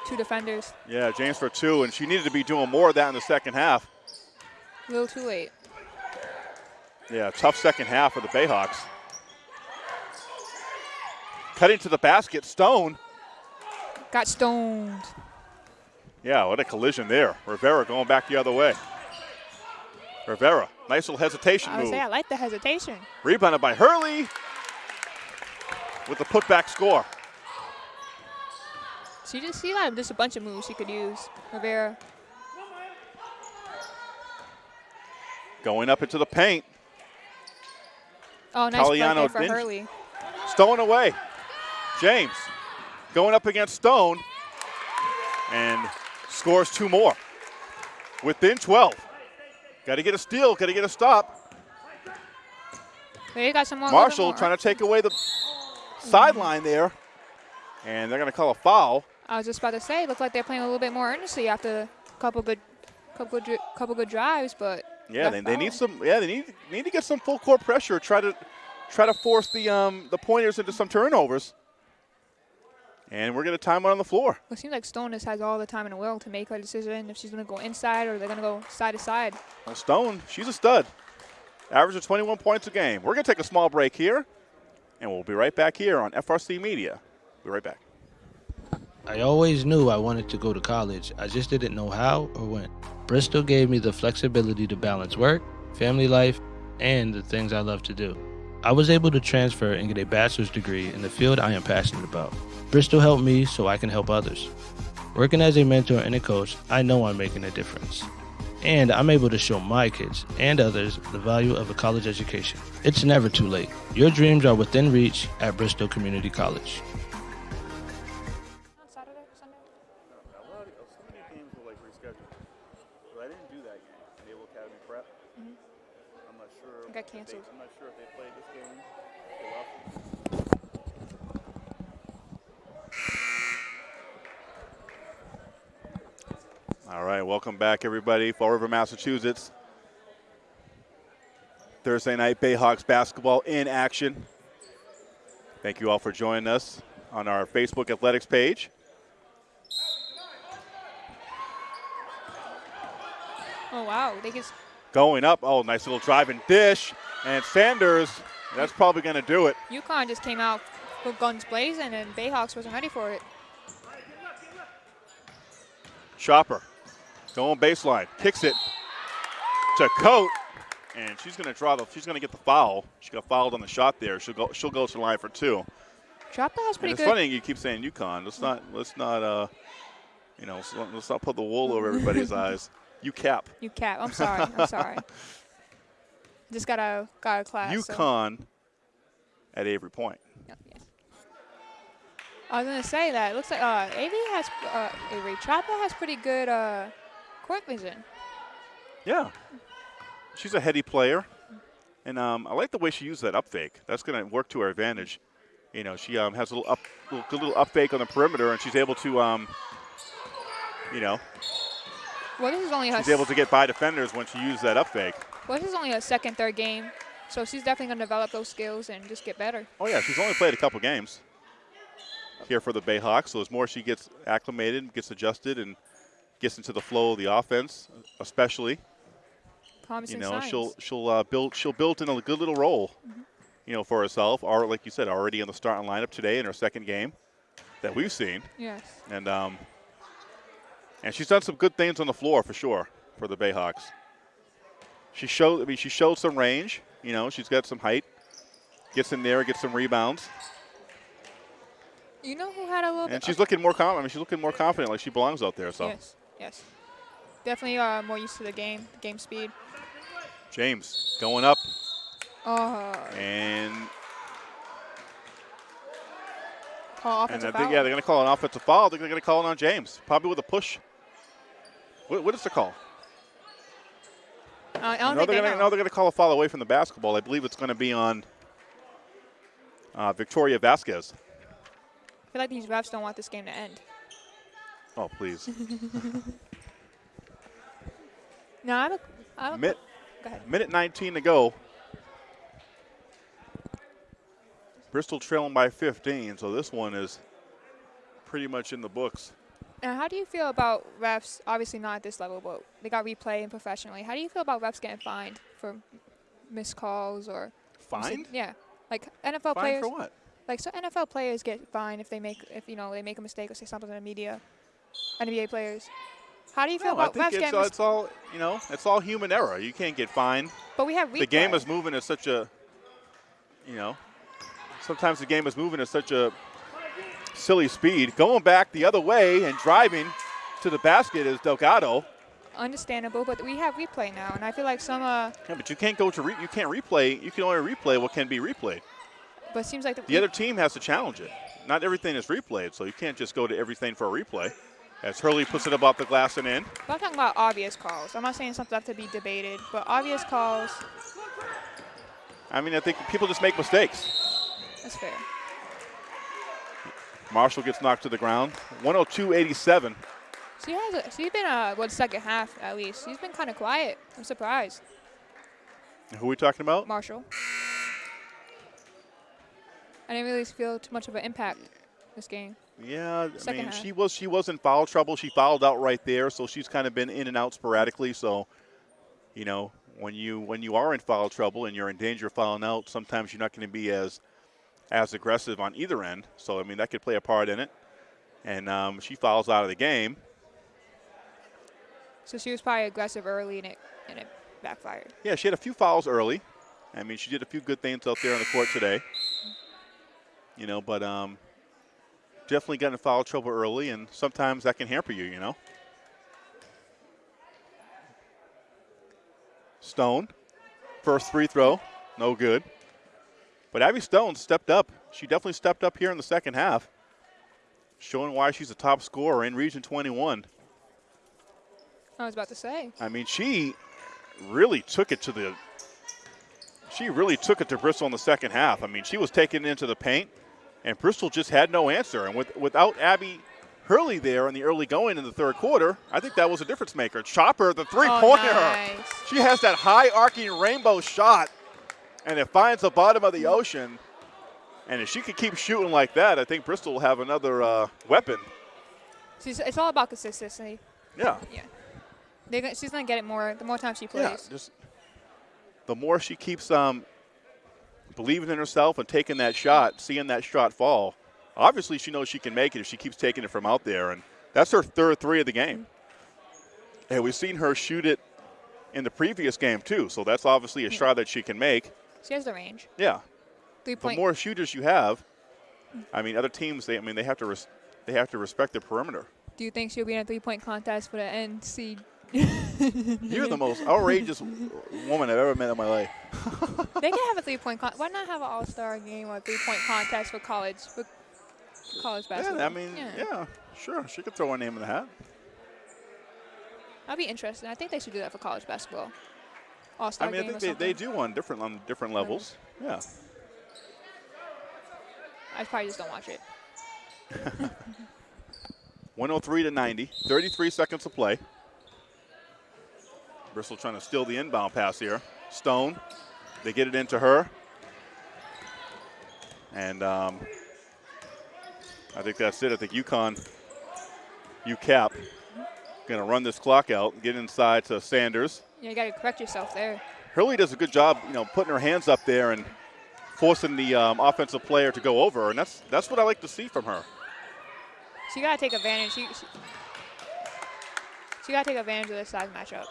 C: Two defenders.
A: Yeah, James for two, and she needed to be doing more of that in the second half.
C: A little too late.
A: Yeah, tough second half for the Bayhawks. Cutting to the basket, Stone.
C: Got stoned.
A: Yeah, what a collision there. Rivera going back the other way. Rivera, nice little hesitation
C: I
A: move.
C: say I like the hesitation.
A: Rebounded by Hurley with the putback score.
C: So you just see that just a bunch of moves she could use. Rivera.
A: Going up into the paint.
C: Oh, nice play
A: Caliano
C: for
A: didn't-
C: Hurley.
A: Stone away. James going up against Stone and scores two more. Within 12. Got to get a steal, got to get a stop.
C: There you got some more.
A: Marshall trying to take away the sideline there. And they're going to call a foul.
C: I was just about to say, looked like they're playing a little bit more earnestly after a couple good, couple good, couple good drives, but
A: Yeah, they, they need some. Yeah, they need need to get some full court pressure. Try to try to force the um the pointers into some turnovers. And we're going to time it on the floor.
C: Well, it seems like Stone just has all the time in the world to make her decision if she's going to go inside or they're going to go side to side.
A: Well, Stone, she's a stud. Average of 21 points a game. We're going to take a small break here, and we'll be right back here on FRC Media. Be right back.
B: I always knew I wanted to go to college. I just didn't know how or when. Bristol gave me the flexibility to balance work, family life, and the things I love to do. I was able to transfer and get a bachelor's degree in the field I am passionate about. Bristol helped me so I can help others. Working as a mentor and a coach, I know I'm making a difference. And I'm able to show my kids and others the value of a college education. It's never too late. Your dreams are within reach at Bristol Community College.
C: On Saturday or Sunday?
A: So many games were like rescheduled. But I didn't do that game, Naval Academy Prep. I'm not sure.
C: It got canceled.
A: I'm not sure if they played this game. They lost. All right, welcome back, everybody. Fall River, Massachusetts. Thursday night Bayhawks basketball in action. Thank you all for joining us. on our Facebook athletics page.
C: Oh wow, they just
A: Going up. Oh, nice little driving dish. And Sanders, that's probably going to do it.
C: UConn just came out with guns blazing, and Bayhawks wasn't ready for it.
A: Chopper going baseline, kicks it to Coat, and she's going to draw the. She's going to get the foul. She got fouled on the shot there. She'll go. She'll go to the line for two.
C: Chopper has
A: And
C: pretty
A: it's
C: good.
A: funny you keep saying UConn. Let's not. Let's not. Uh, you know. Let's not, put the wool over everybody's eyes. UCAP.
C: You cap. I'm sorry. I'm sorry. Just got a got a class. so-
A: UConn at Avery Point.
C: Yeah, yes. I was gonna say that. It looks like uh, Avery has uh, Avery Chopper has pretty good uh, court vision.
A: Yeah. She's a heady player. And um, I like the way she used that up fake. That's going to work to her advantage. You know, she um, has a little up, little, little up fake on the perimeter, and she's able to, um, you know,
C: Well, this only
A: she's able to get by defenders when she uses that up fake.
C: well, this is only her second, third game, so she's definitely gonna develop those skills and just get better.
A: Oh yeah, she's only played a couple games here for the Bayhawks. So as more she gets acclimated, gets adjusted, and gets into the flow of the offense, especially,
C: Promising
A: you know,
C: signs.
A: she'll she'll uh, build she'll build in a good little role, you know, for herself. Or like you said, already in the starting lineup today in her second game that we've seen,
C: yes.
A: and um, and she's done some good things on the floor for sure for the Bayhawks. She showed, I mean, she showed some range. You know, she's got some height. Gets in there, gets some rebounds.
C: You know who had a little
A: And she's looking more confident. I mean, she's looking more confident, like she belongs out there. So
C: Yes. Yes. Definitely uh, more used to the game, the game speed.
A: James going up,
C: Oh,
A: and
C: call
A: and
C: offensive
A: I think
C: foul.
A: yeah, they're going to call an offensive foul. I think they're going to call it on James, probably with a push. What, what is the call?
C: Uh, I
A: No,
C: don't
A: they're
C: think they
A: going to
C: know.
A: no, they're going to call a foul away from the basketball. I believe it's going to be on uh, Victoria Vasquez.
C: I feel like these refs don't want this game to end.
A: Oh please,
C: No, I have a. I have a
A: Minute,
C: go ahead.
A: minute 19 to go. Bristol trailing by 15, so this one is pretty much in the books.
C: Now, how do you feel about refs? Obviously not at this level, but they got replay and professionally. How do you feel about refs getting fined for missed calls or
A: Fined?
C: Yeah, like NFL
A: Fined
C: players.
A: for what?
C: Like so, NFL players get fined if they make if you know they make a mistake or say something in the media. NBA players. How do you feel
A: No, I
C: about
A: think
C: refs
A: it's, uh, it's all you know. It's all human error. You can't get fined.
C: but we have.
A: The game is moving at such a, you know, sometimes the game is moving at such a silly speed. Going back the other way and driving to the basket is Delgado.
C: understandable, but we have replay now, and I feel like some. Uh,
A: Yeah, but you can't go to re- you can't replay. You can only replay what can be replayed.
C: but it seems like the,
A: The other team has to challenge it. Not everything is replayed, so you can't just go to everything for a replay. As Hurley puts it above the glass and in.
C: But I'm talking about obvious calls. I'm not saying something that to be debated, but obvious calls.
A: I mean, I think people just make mistakes.
C: That's fair.
A: Marshall gets knocked to the ground. 102.87.
C: She has. A, she's been uh, what second half at least. She's been kind of quiet. I'm surprised.
A: Who are we talking about?
C: Marshall. I didn't really feel too much of an impact this game.
A: Yeah, I
C: Second
A: mean,
C: half.
A: she was she was in foul trouble. She fouled out right there, so she's kind of been in and out sporadically. So, you know, when you when you are in foul trouble and you're in danger of fouling out, sometimes you're not going to be as as aggressive on either end. So, I mean, that could play a part in it. And um, she fouls out of the game.
C: So she was probably aggressive early and it and it backfired.
A: Yeah, she had a few fouls early. I mean, she did a few good things out there on the court today. You know, but um, definitely got in foul trouble early, and sometimes that can hamper you. You know. Stone, first free throw, no good. But Abby Stone stepped up. She definitely stepped up here in the second half, showing why she's a top scorer in Region 21.
C: I was about to say.
A: I mean, she really took it to the. She really took it to Bristol in the second half. I mean, she was taken into the paint, and Bristol just had no answer. And with, without Abby Hurley there in the early going in the third quarter, I think that was a difference maker. Chopper, the three pointer.
C: Oh, nice.
A: She has that high arcing rainbow shot, and it finds the bottom of the ocean. And if she could keep shooting like that, I think Bristol will have another uh, weapon.
C: She's, it's all about consistency.
A: Yeah.
C: Yeah. Gonna, she's going to get it more the more time she
A: Yeah.
C: plays.
A: Just the more she keeps um, believing in herself and taking that shot, seeing that shot fall, obviously she knows she can make it if she keeps taking it from out there. And that's her third three of the game. And we've seen her shoot it in the previous game, too. So that's obviously a shot that she can make.
C: She has the range.
A: Yeah.
C: Three
A: the more shooters you have, I mean, other teams, they, I mean, they have to, res- they have to respect the perimeter.
C: Do you think she'll be in a three point contest for the NC?
A: You're the most outrageous woman I've ever met in my life.
C: they can have a three point. Con- why not have an all star game or a three point contest for college for college basketball?
A: Yeah, I mean, yeah. sure, she could throw her name in the hat.
C: That'd be interesting. I think they should do that for college basketball. All star
A: I mean, I think they, they do on different on different levels. Yeah.
C: I probably just don't watch it.
A: 103 to 90, 33 seconds to play. Bristol trying to steal the inbound pass here. Stone, they get it into her. And um, I think that's it. I think UConn, UCAP, going to run this clock out, get inside to Sanders.
C: Yeah, you got to correct yourself there.
A: Hurley does a good job, you know, putting her hands up there and forcing the um, offensive player to go over, and that's that's what I like to see from her.
C: She got to take advantage. She, she, she got to take advantage of this size matchup.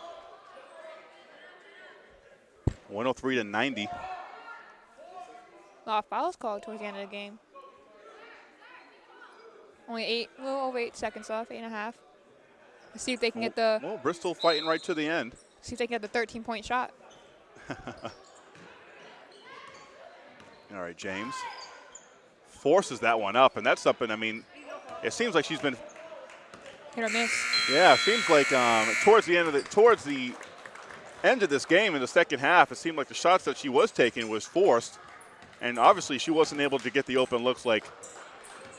A: 103 to 90.
C: A lot of fouls called towards the end of the game. Only eight, a little over eight seconds left, eight and a half. Let's see if they can get the
A: Well, Bristol fighting right to the end.
C: see if they can get the 13 point shot.
A: All right, James forces that one up, and that's something. I mean, it seems like she's been.
C: Hit or miss.
A: Yeah, it seems like um, towards the end of the towards the end of this game in the second half, it seemed like the shots that she was taking was forced, and obviously she wasn't able to get the open looks like,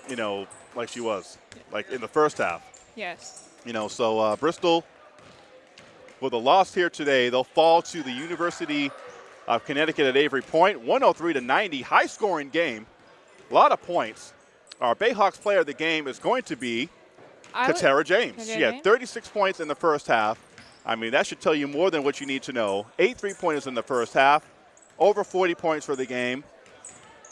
A: you know, like she was, like in the first half.
C: Yes.
A: You know, so uh, Bristol, with a loss here today, they'll fall to the University of Connecticut at Avery Point, 103 to 90, high scoring game, a lot of points. Our Bayhawks player of the game is going to be Katera James.
C: Katera
A: She had
C: James?
A: 36 points in the first half. I mean, that should tell you more than what you need to know. Eight three pointers in the first half, over 40 points for the game,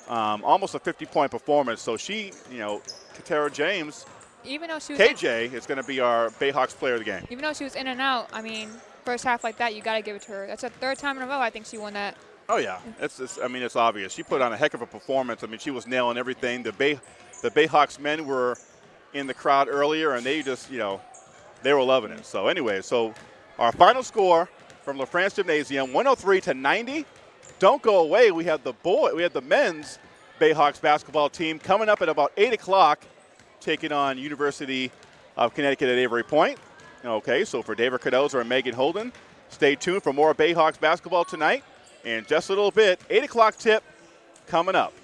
A: um, almost a 50 point performance. So she, you know, Katera James,
C: even though she was in,
A: KJ is going to be our Bayhawks player of the game.
C: even though she was in and out, I mean, first half like that, you got to give it to her. That's the third time in a row I think she won that.
A: Oh yeah, it's, it's. I mean, it's obvious. She put on a heck of a performance. I mean, she was nailing everything. The Bay, the Bayhawks men were in the crowd earlier, and they just, you know, they were loving it. So anyway, so our final score from LaFrance Gymnasium, 103 to 90. Don't go away. We have the boy. We have the men's Bayhawks basketball team coming up at about eight o'clock, taking on University of Connecticut at Avery Point. Okay, so for David Cardozo and Megan Holden, stay tuned for more Bayhawks basketball tonight. And just a little bit, 8 o'clock tip coming up.